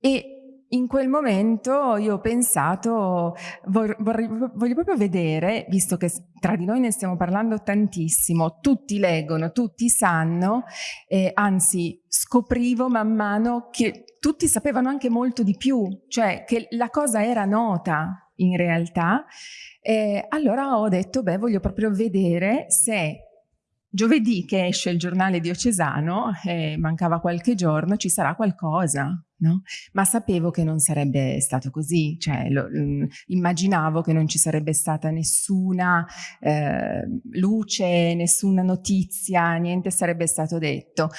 e in quel momento io ho pensato, vorrei, voglio proprio vedere, visto che tra di noi ne stiamo parlando tantissimo, tutti leggono, tutti sanno, eh, anzi scoprivo man mano che tutti sapevano anche molto di più, cioè che la cosa era nota in realtà, eh, allora ho detto, beh, voglio proprio vedere se giovedì che esce il giornale diocesano, eh, mancava qualche giorno, ci sarà qualcosa, no? Ma sapevo che non sarebbe stato così, cioè lo, mm, immaginavo che non ci sarebbe stata nessuna eh, luce, nessuna notizia, niente sarebbe stato detto.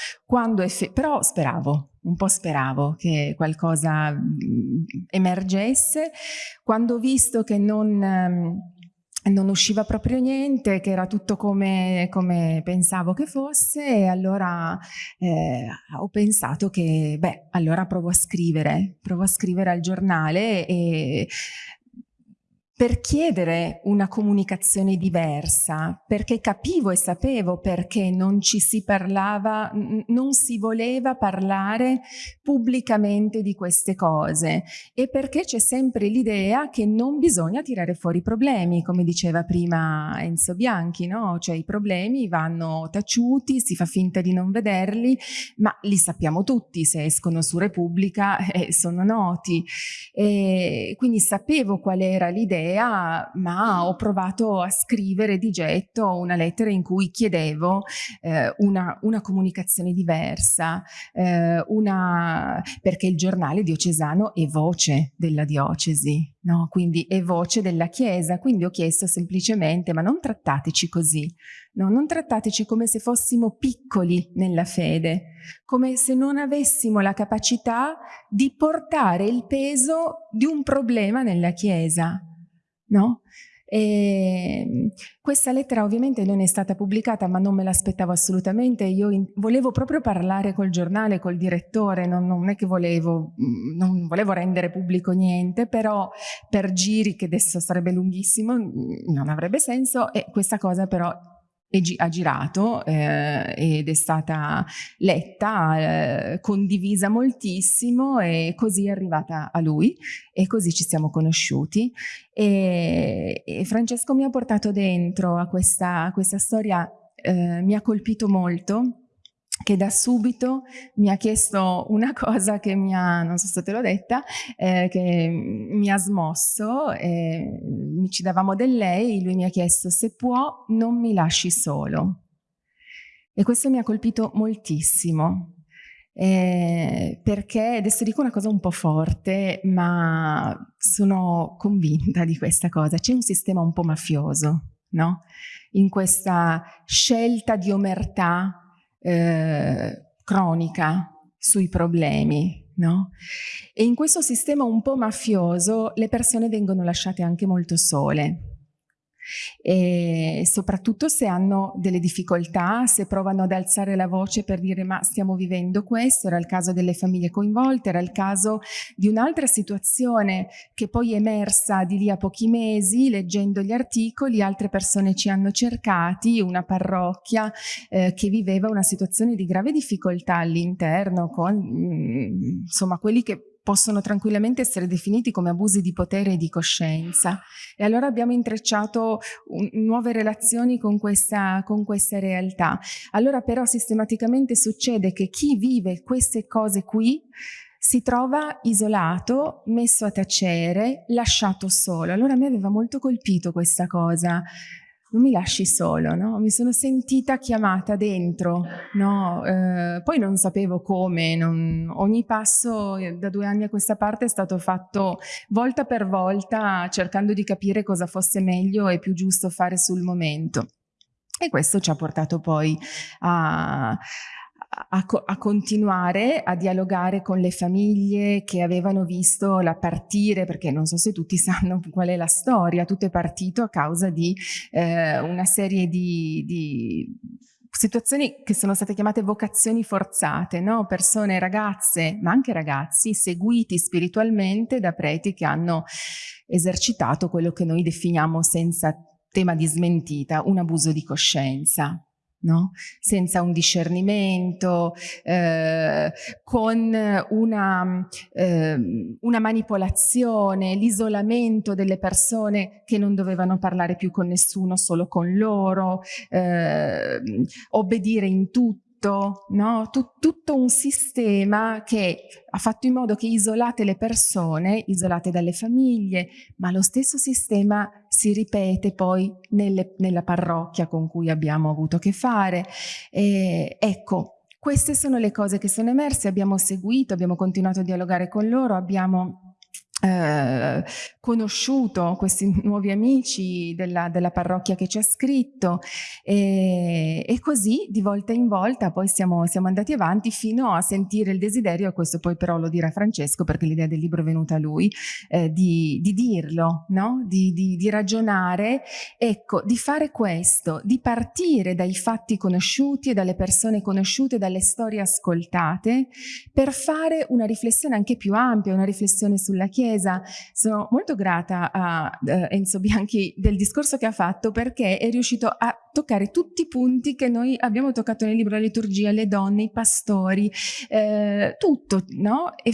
Però speravo, un po' speravo che qualcosa mm, emergesse. Quando ho visto che non... Non usciva proprio niente, che era tutto come, come pensavo che fosse e allora eh, ho pensato che, beh, allora provo a scrivere, provo a scrivere al giornale e per chiedere una comunicazione diversa, perché capivo e sapevo perché non ci si parlava, non si voleva parlare pubblicamente di queste cose e perché c'è sempre l'idea che non bisogna tirare fuori i problemi, come diceva prima Enzo Bianchi, no? Cioè i problemi vanno taciuti, si fa finta di non vederli, ma li sappiamo tutti, se escono su Repubblica eh, sono noti. E quindi sapevo qual era l'idea idea, ma ho provato a scrivere di getto una lettera in cui chiedevo eh, una, una, comunicazione diversa, eh, una, perché il giornale diocesano è voce della diocesi, no? quindi è voce della Chiesa, quindi ho chiesto semplicemente ma non trattateci così, no? non trattateci come se fossimo piccoli nella fede, come se non avessimo la capacità di portare il peso di un problema nella Chiesa no? E ehm, questa lettera ovviamente non è stata pubblicata ma non me l'aspettavo assolutamente, io volevo proprio parlare col giornale, col direttore, non, non, è che volevo, mm, non volevo rendere pubblico niente, però per giri che adesso sarebbe lunghissimo mm, non avrebbe senso e questa cosa però ha girato eh, ed è stata letta, eh, condivisa moltissimo e così è arrivata a lui e così ci siamo conosciuti. E, e Francesco mi ha portato dentro a questa, a questa storia, eh, mi ha colpito molto che da subito mi ha chiesto una cosa che mi ha, non so se te l'ho detta, eh, che mi ha smosso, eh, ci davamo del lei, lui mi ha chiesto se può non mi lasci solo. E questo mi ha colpito moltissimo, eh, perché adesso dico una cosa un po' forte, ma sono convinta di questa cosa, c'è un sistema un po' mafioso, no? In questa scelta di omertà eh, cronica sui problemi. No? E in questo sistema un po' mafioso le persone vengono lasciate anche molto sole e soprattutto se hanno delle difficoltà, se provano ad alzare la voce per dire ma stiamo vivendo questo, era il caso delle famiglie coinvolte, era il caso di un'altra situazione che poi è emersa di lì a pochi mesi, leggendo gli articoli, altre persone ci hanno cercati, una parrocchia eh, che viveva una situazione di grave difficoltà all'interno con mm, insomma quelli che possono tranquillamente essere definiti come abusi di potere e di coscienza. E allora abbiamo intrecciato un, nuove relazioni con questa, con questa realtà. Allora però sistematicamente succede che chi vive queste cose qui si trova isolato, messo a tacere, lasciato solo. Allora a me aveva molto colpito questa cosa, non mi lasci solo, no? mi sono sentita chiamata dentro, no? eh, poi non sapevo come, non... ogni passo eh, da due anni a questa parte è stato fatto volta per volta cercando di capire cosa fosse meglio e più giusto fare sul momento. E questo ci ha portato poi a, a, a, continuare a dialogare con le famiglie che avevano visto la partire, perché non so se tutti sanno qual è la storia, tutto è partito a causa di eh, una serie di, di situazioni che sono state chiamate vocazioni forzate, no? persone, ragazze, ma anche ragazzi, seguiti spiritualmente da preti che hanno esercitato quello che noi definiamo senza tema di smentita, un abuso di coscienza. No? senza un discernimento, eh, con una, eh, una manipolazione, l'isolamento delle persone che non dovevano parlare più con nessuno, solo con loro, eh, obbedire in tutto tutto, no? Tut tutto un sistema che ha fatto in modo che isolate le persone, isolate dalle famiglie, ma lo stesso sistema si ripete poi nelle, nella parrocchia con cui abbiamo avuto a che fare. E, ecco, queste sono le cose che sono emerse, abbiamo seguito, abbiamo continuato a dialogare con loro, abbiamo eh, conosciuto questi nuovi amici della, della, parrocchia che ci ha scritto e, e, così di volta in volta poi siamo, siamo, andati avanti fino a sentire il desiderio, questo poi però lo dirà Francesco perché l'idea del libro è venuta a lui, eh, di, di, dirlo, no? di, di, di ragionare, ecco, di fare questo, di partire dai fatti conosciuti e dalle persone conosciute, dalle storie ascoltate, per fare una riflessione anche più ampia, una riflessione sulla Chiesa, Chiesa. Sono molto grata a uh, Enzo Bianchi del discorso che ha fatto perché è riuscito a toccare tutti i punti che noi abbiamo toccato nel libro, la liturgia, le donne, i pastori, eh, tutto, no? E,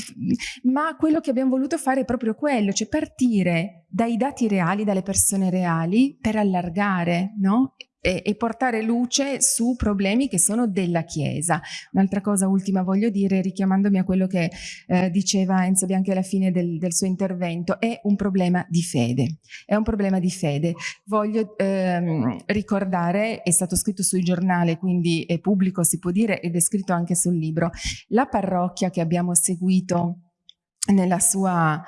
ma quello che abbiamo voluto fare è proprio quello, cioè partire dai dati reali, dalle persone reali per allargare, no? E, portare luce su problemi che sono della Chiesa. Un'altra cosa ultima voglio dire, richiamandomi a quello che eh, diceva Enzo Bianchi alla fine del, del, suo intervento, è un problema di fede. È un problema di fede. Voglio ehm, ricordare, è stato scritto sui giornali, quindi è pubblico, si può dire, ed è scritto anche sul libro, la parrocchia che abbiamo seguito nella sua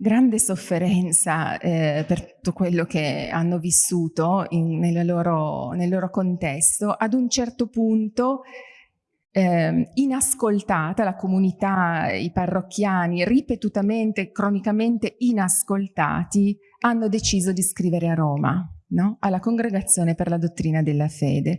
grande sofferenza eh, per tutto quello che hanno vissuto in, loro, nel loro contesto, ad un certo punto eh, inascoltata, la comunità, i parrocchiani, ripetutamente, cronicamente inascoltati, hanno deciso di scrivere a Roma no? alla Congregazione per la Dottrina della Fede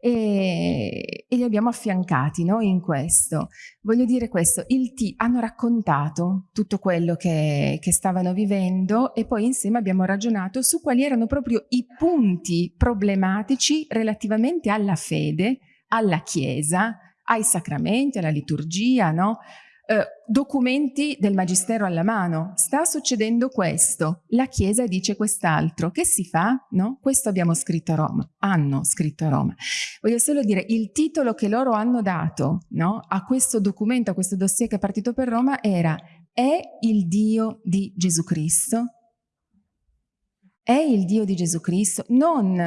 e, e li abbiamo affiancati no? in questo. Voglio dire questo, il T hanno raccontato tutto quello che, che stavano vivendo e poi insieme abbiamo ragionato su quali erano proprio i punti problematici relativamente alla fede, alla Chiesa, ai sacramenti, alla liturgia, no? Eh, documenti del Magistero alla mano. Sta succedendo questo, la Chiesa dice quest'altro. Che si fa? No? Questo abbiamo scritto a Roma, hanno scritto a Roma. Voglio solo dire, il titolo che loro hanno dato no, a questo documento, a questo dossier che è partito per Roma era È il Dio di Gesù Cristo? È il Dio di Gesù Cristo, non,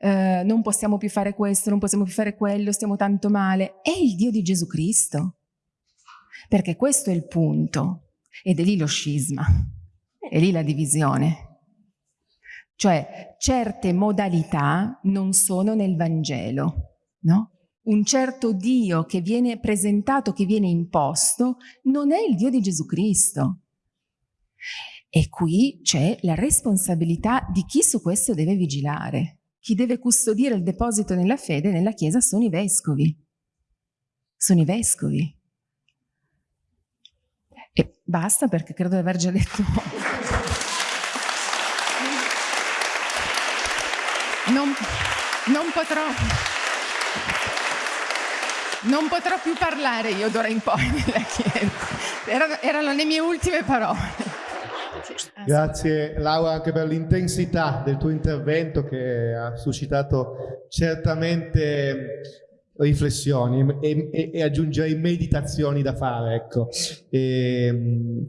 eh, non possiamo più fare questo, non possiamo più fare quello, stiamo tanto male. È il Dio di Gesù Cristo perché questo è il punto ed è lì lo scisma, è lì la divisione. Cioè certe modalità non sono nel Vangelo, no? Un certo Dio che viene presentato, che viene imposto, non è il Dio di Gesù Cristo. E qui c'è la responsabilità di chi su questo deve vigilare. Chi deve custodire il deposito nella fede nella Chiesa sono i vescovi. Sono i vescovi. E basta perché credo di aver già detto non, non potrò non potrò più parlare io d'ora in poi nella chiesa erano, erano le mie ultime parole. Grazie Laura anche per l'intensità del tuo intervento che ha suscitato certamente riflessioni e, e, e, aggiungerei meditazioni da fare. Ecco. E, ehm,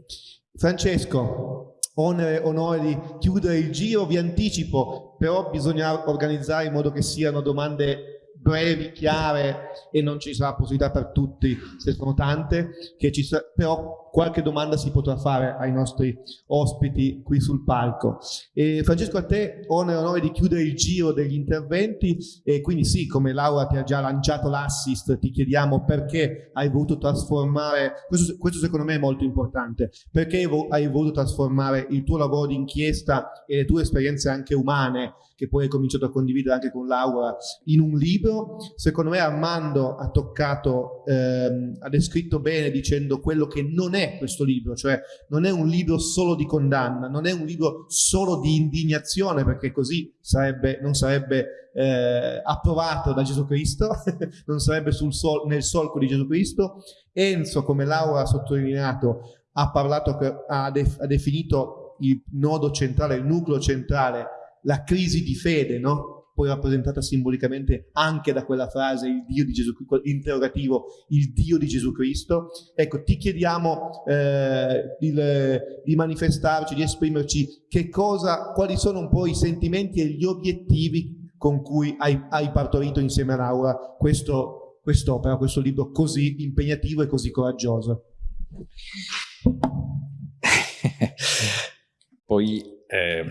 Francesco, onore di chiudere il giro, vi anticipo, però bisogna organizzare in modo che siano domande brevi, chiare e non ci sarà possibilità per tutti, se sono tante, che ci però qualche domanda si potrà fare ai nostri ospiti qui sul palco. E Francesco, a te onore onore di chiudere il giro degli interventi e quindi sì, come Laura ti ha già lanciato l'assist, ti chiediamo perché hai voluto trasformare, questo, questo secondo me è molto importante, perché hai voluto trasformare il tuo lavoro di inchiesta e le tue esperienze anche umane che poi hai cominciato a condividere anche con Laura in un libro. Secondo me Armando ha toccato, ehm, ha descritto bene dicendo quello che non è questo libro, cioè non è un libro solo di condanna, non è un libro solo di indignazione, perché così sarebbe, non sarebbe eh, approvato da Gesù Cristo, non sarebbe sol nel solco di Gesù Cristo. Enzo, come Laura ha sottolineato, ha parlato, ha, def ha definito il nodo centrale, il nucleo centrale la crisi di fede, no? Poi rappresentata simbolicamente anche da quella frase, il Dio di Gesù interrogativo, il Dio di Gesù Cristo. Ecco, ti chiediamo eh, il, di manifestarci, di esprimerci che cosa, quali sono un po' i sentimenti e gli obiettivi con cui hai, hai partorito insieme a Laura questo, quest'opera, questo libro così impegnativo e così coraggioso. Poi eh,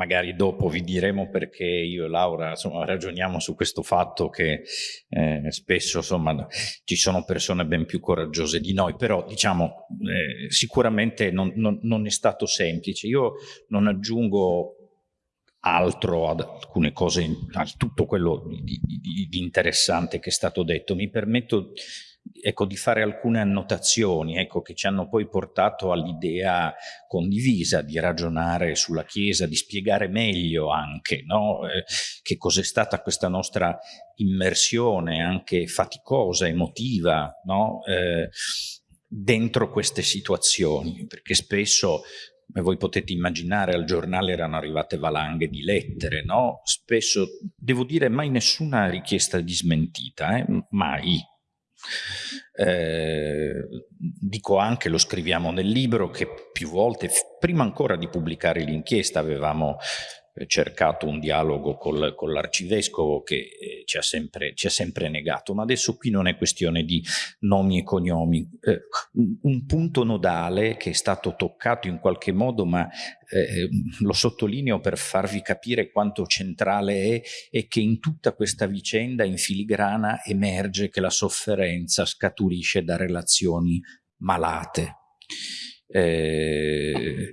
magari dopo vi diremo perché io e Laura insomma, ragioniamo su questo fatto che eh, spesso insomma, ci sono persone ben più coraggiose di noi, però diciamo eh, sicuramente non, non, non, è stato semplice. Io non aggiungo altro ad alcune cose, a tutto quello di, di, di interessante che è stato detto. Mi permetto ecco, di fare alcune annotazioni ecco, che ci hanno poi portato all'idea condivisa di ragionare sulla Chiesa, di spiegare meglio anche no? eh, che cos'è stata questa nostra immersione anche faticosa, emotiva, no? eh, dentro queste situazioni, perché spesso come voi potete immaginare, al giornale erano arrivate valanghe di lettere, no? Spesso, devo dire, mai nessuna richiesta di smentita, eh? mai, eh, dico anche, lo scriviamo nel libro, che più volte, prima ancora di pubblicare l'inchiesta, avevamo cercato un dialogo col, con l'arcivescovo che eh, ci, ha sempre, ci, ha sempre, negato, ma adesso qui non è questione di nomi e cognomi. Eh, un punto nodale che è stato toccato in qualche modo, ma eh, lo sottolineo per farvi capire quanto centrale è, è che in tutta questa vicenda in filigrana emerge che la sofferenza scaturisce da relazioni malate. Eh,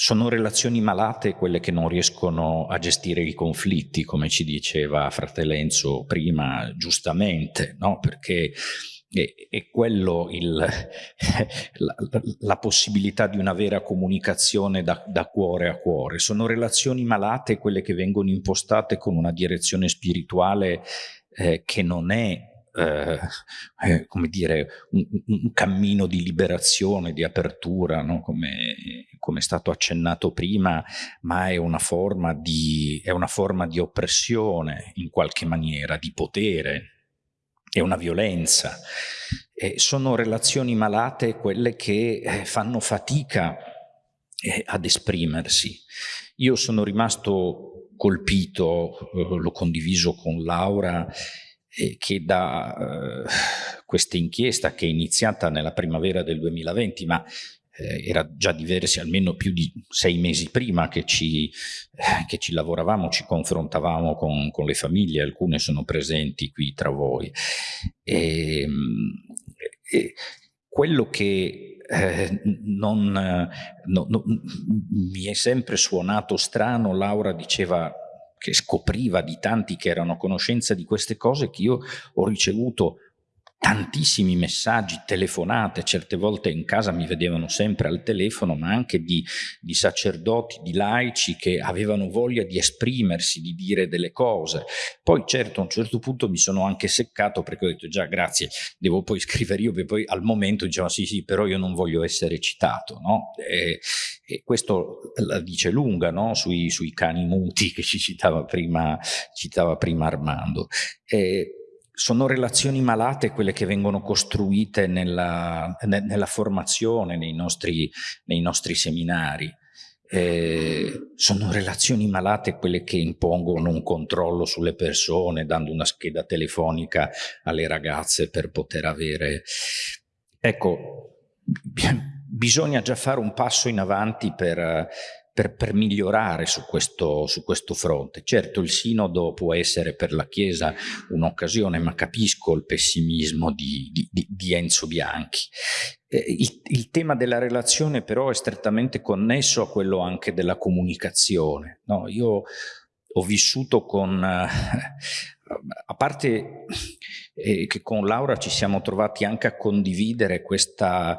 sono relazioni malate quelle che non riescono a gestire i conflitti, come ci diceva Fratellenzo prima, giustamente, no? perché è, quello il, la, la, possibilità di una vera comunicazione da, da cuore a cuore. Sono relazioni malate quelle che vengono impostate con una direzione spirituale eh, che non è eh, eh, come dire, un, un, cammino di liberazione, di apertura, no? come, come, è stato accennato prima, ma è una, forma di, è una forma di oppressione in qualche maniera, di potere, è una violenza. Eh, sono relazioni malate quelle che eh, fanno fatica eh, ad esprimersi. Io sono rimasto colpito, l'ho condiviso con Laura, che da eh, questa inchiesta che è iniziata nella primavera del 2020, ma eh, era già diversi almeno più di sei mesi prima che ci, eh, che ci lavoravamo, ci confrontavamo con, con, le famiglie, alcune sono presenti qui tra voi. E, ehm, e quello che eh, non, no, no, mi è sempre suonato strano, Laura diceva che scopriva di tanti che erano a conoscenza di queste cose che io ho ricevuto tantissimi messaggi, telefonate, certe volte in casa mi vedevano sempre al telefono, ma anche di, di, sacerdoti, di laici che avevano voglia di esprimersi, di dire delle cose. Poi certo a un certo punto mi sono anche seccato perché ho detto già grazie, devo poi scrivere io, perché poi al momento diceva sì sì, però io non voglio essere citato, no? E, e questo la dice lunga no? sui, sui, cani muti che ci citava prima, citava prima Armando. E, sono relazioni malate quelle che vengono costruite nella, ne, nella formazione, nei nostri, nei nostri seminari. Eh, sono relazioni malate quelle che impongono un controllo sulle persone, dando una scheda telefonica alle ragazze per poter avere... Ecco, bisogna già fare un passo in avanti per, per, per migliorare su questo, su questo, fronte. Certo il sinodo può essere per la Chiesa un'occasione, ma capisco il pessimismo di, di, di Enzo Bianchi. Eh, il, il, tema della relazione però è strettamente connesso a quello anche della comunicazione. No? Io ho vissuto con... Eh, a parte eh, che con Laura ci siamo trovati anche a condividere questa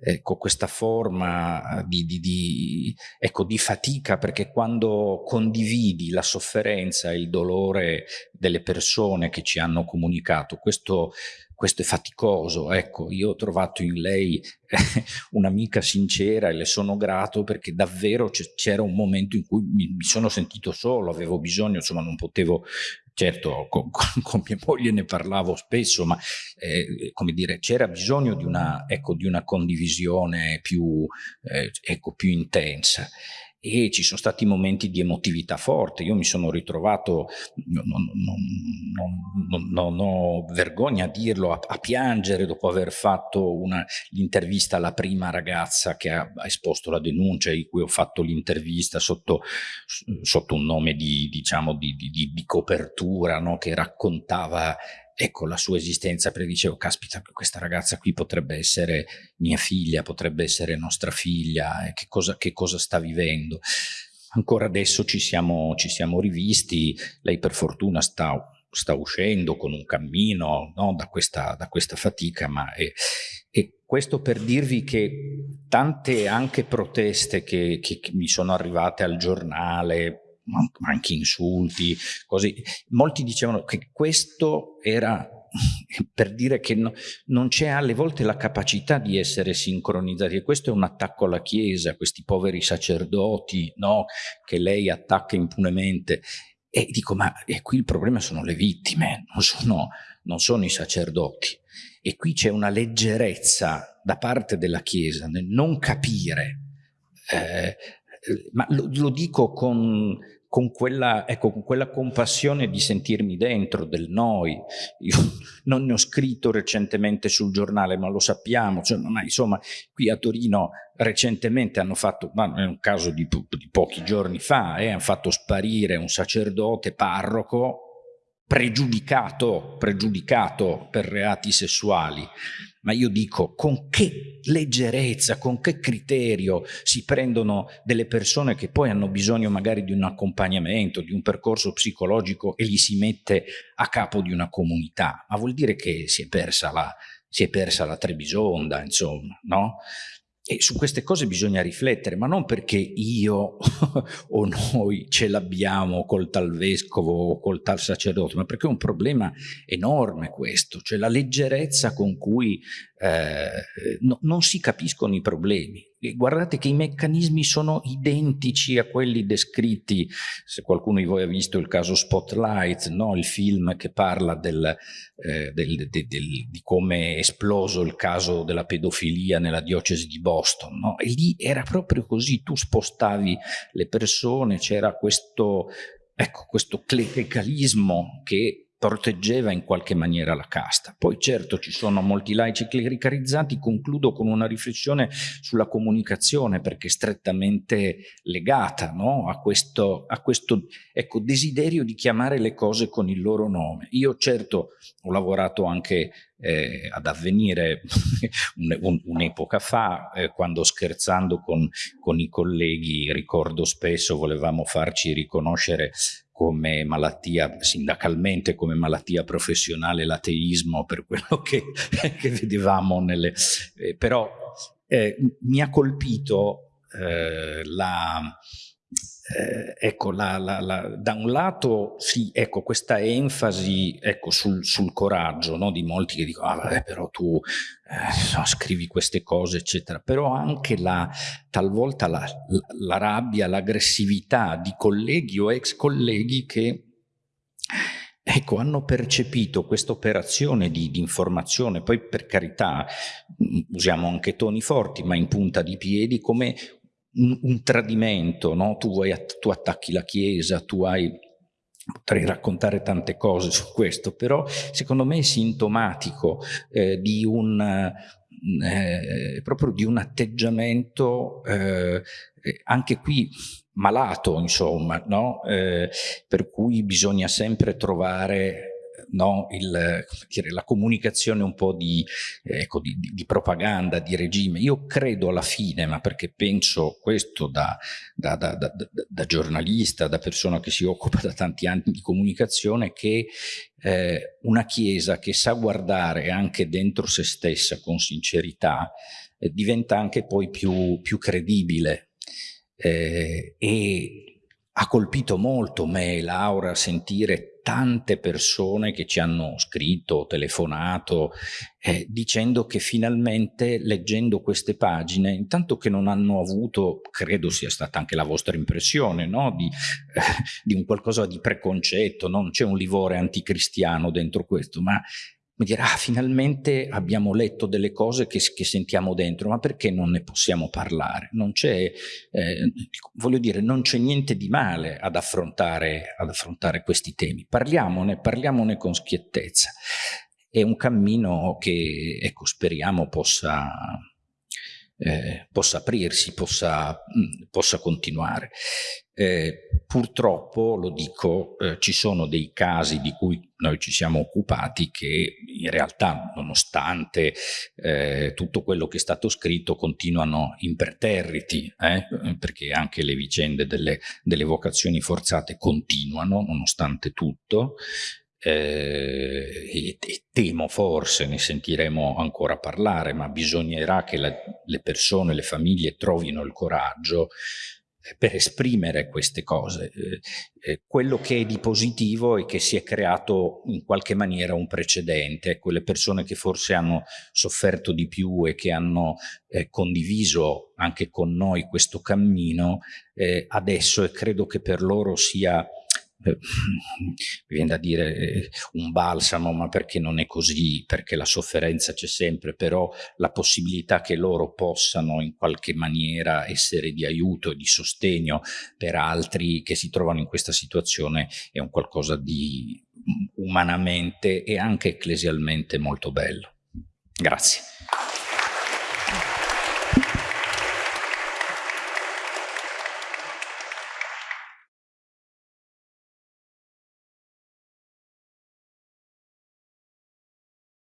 ecco, questa forma di, di, di, ecco, di, fatica, perché quando condividi la sofferenza e il dolore delle persone che ci hanno comunicato, questo, questo è faticoso. Ecco, io ho trovato in lei un'amica sincera e le sono grato perché davvero c'era un momento in cui mi, mi sono sentito solo, avevo bisogno, insomma non potevo Certo, con, con, con, mia moglie ne parlavo spesso, ma eh, come dire, c'era bisogno di una, ecco, di una condivisione più, eh, ecco, più intensa e ci sono stati momenti di emotività forte. Io mi sono ritrovato, non, ho vergogna a dirlo, a, a piangere dopo aver fatto l'intervista alla prima ragazza che ha, ha, esposto la denuncia, in cui ho fatto l'intervista sotto, sotto, un nome di, diciamo, di, di, di copertura, no? che raccontava ecco la sua esistenza, perché dicevo, caspita, questa ragazza qui potrebbe essere mia figlia, potrebbe essere nostra figlia, che cosa, che cosa sta vivendo. Ancora adesso ci siamo, ci siamo rivisti, lei per fortuna sta, sta uscendo con un cammino no, da, questa, da, questa, fatica, ma è, e questo per dirvi che tante anche proteste che, che, che mi sono arrivate al giornale, anche insulti, così. Molti dicevano che questo era per dire che no, non c'è alle volte la capacità di essere sincronizzati e questo è un attacco alla Chiesa, questi poveri sacerdoti no, che lei attacca impunemente e dico ma e qui il problema sono le vittime, non sono, non sono i sacerdoti e qui c'è una leggerezza da parte della Chiesa nel non capire eh, ma lo, lo dico con, con quella, ecco, con quella compassione di sentirmi dentro del noi. Io non ne ho scritto recentemente sul giornale, ma lo sappiamo, cioè, ma insomma, qui a Torino recentemente hanno fatto, ma è un caso di, di pochi giorni fa, eh, hanno fatto sparire un sacerdote parroco pregiudicato, pregiudicato per reati sessuali ma io dico con che leggerezza, con che criterio si prendono delle persone che poi hanno bisogno magari di un accompagnamento, di un percorso psicologico e li si mette a capo di una comunità, ma vuol dire che si è persa la, si è persa la Trebisonda, insomma, no? E su queste cose bisogna riflettere, ma non perché io o noi ce l'abbiamo col tal vescovo o col tal sacerdote, ma perché è un problema enorme questo, cioè la leggerezza con cui eh, no, non si capiscono i problemi. Guardate che i meccanismi sono identici a quelli descritti, se qualcuno di voi ha visto il caso Spotlight, no? il film che parla del, eh, del, de, del, di come è esploso il caso della pedofilia nella diocesi di Boston. No? E lì era proprio così, tu spostavi le persone, c'era questo, ecco, questo clericalismo che proteggeva in qualche maniera la casta. Poi certo ci sono molti laici clericalizzati, concludo con una riflessione sulla comunicazione perché è strettamente legata no? a questo, a questo ecco, desiderio di chiamare le cose con il loro nome. Io certo ho lavorato anche eh, ad avvenire un'epoca un, fa, eh, quando scherzando con, con i colleghi, ricordo spesso, volevamo farci riconoscere come malattia, sindacalmente come malattia professionale l'ateismo per quello che, che vedevamo nelle... Eh, però eh, mi ha colpito eh, la eh, ecco, la, la, la, da un lato sì, ecco, questa enfasi ecco, sul, sul coraggio no, di molti che dicono, ah, vabbè, però tu eh, no, scrivi queste cose, eccetera, però anche la, talvolta la, rabbia, l'aggressività di colleghi o ex colleghi che ecco, hanno percepito questa operazione di, di, informazione, poi per carità usiamo anche toni forti, ma in punta di piedi, come un, un tradimento, no? tu, vuoi, tu attacchi la Chiesa, tu hai potrei raccontare tante cose su questo, però secondo me è sintomatico eh, di un eh, proprio di un atteggiamento eh, anche qui malato, insomma, no? eh, per cui bisogna sempre trovare no, il, dire, la comunicazione un po' di, ecco, di, di, propaganda, di regime. Io credo alla fine, ma perché penso questo da, da, da, da giornalista, da persona che si occupa da tanti anni di comunicazione, che eh, una Chiesa che sa guardare anche dentro se stessa con sincerità eh, diventa anche poi più, più credibile eh, e ha colpito molto me e Laura sentire tante persone che ci hanno scritto, telefonato, eh, dicendo che finalmente leggendo queste pagine, intanto che non hanno avuto, credo sia stata anche la vostra impressione, no? di, eh, di, un qualcosa di preconcetto, no? non c'è un livore anticristiano dentro questo, ma mi dirà, ah, finalmente abbiamo letto delle cose che, che, sentiamo dentro, ma perché non ne possiamo parlare? Non c'è, eh, voglio dire, non c'è niente di male ad affrontare, ad affrontare questi temi. Parliamone, parliamone con schiettezza. È un cammino che, ecco, speriamo possa, eh, possa aprirsi, possa, mh, possa continuare. Eh, purtroppo, lo dico, eh, ci sono dei casi di cui noi ci siamo occupati che in realtà, nonostante eh, tutto quello che è stato scritto, continuano imperterriti, eh, perché anche le vicende delle, delle vocazioni forzate continuano, nonostante tutto, eh, e, e, temo forse, ne sentiremo ancora parlare, ma bisognerà che la, le persone, le famiglie trovino il coraggio per esprimere queste cose. Eh, eh, quello che è di positivo è che si è creato in qualche maniera un precedente, quelle persone che forse hanno sofferto di più e che hanno eh, condiviso anche con noi questo cammino, eh, adesso e credo che per loro sia mi viene da dire eh, un balsamo, ma perché non è così, perché la sofferenza c'è sempre, però la possibilità che loro possano in qualche maniera essere di aiuto e di sostegno per altri che si trovano in questa situazione è un qualcosa di umanamente e anche ecclesialmente molto bello. Grazie.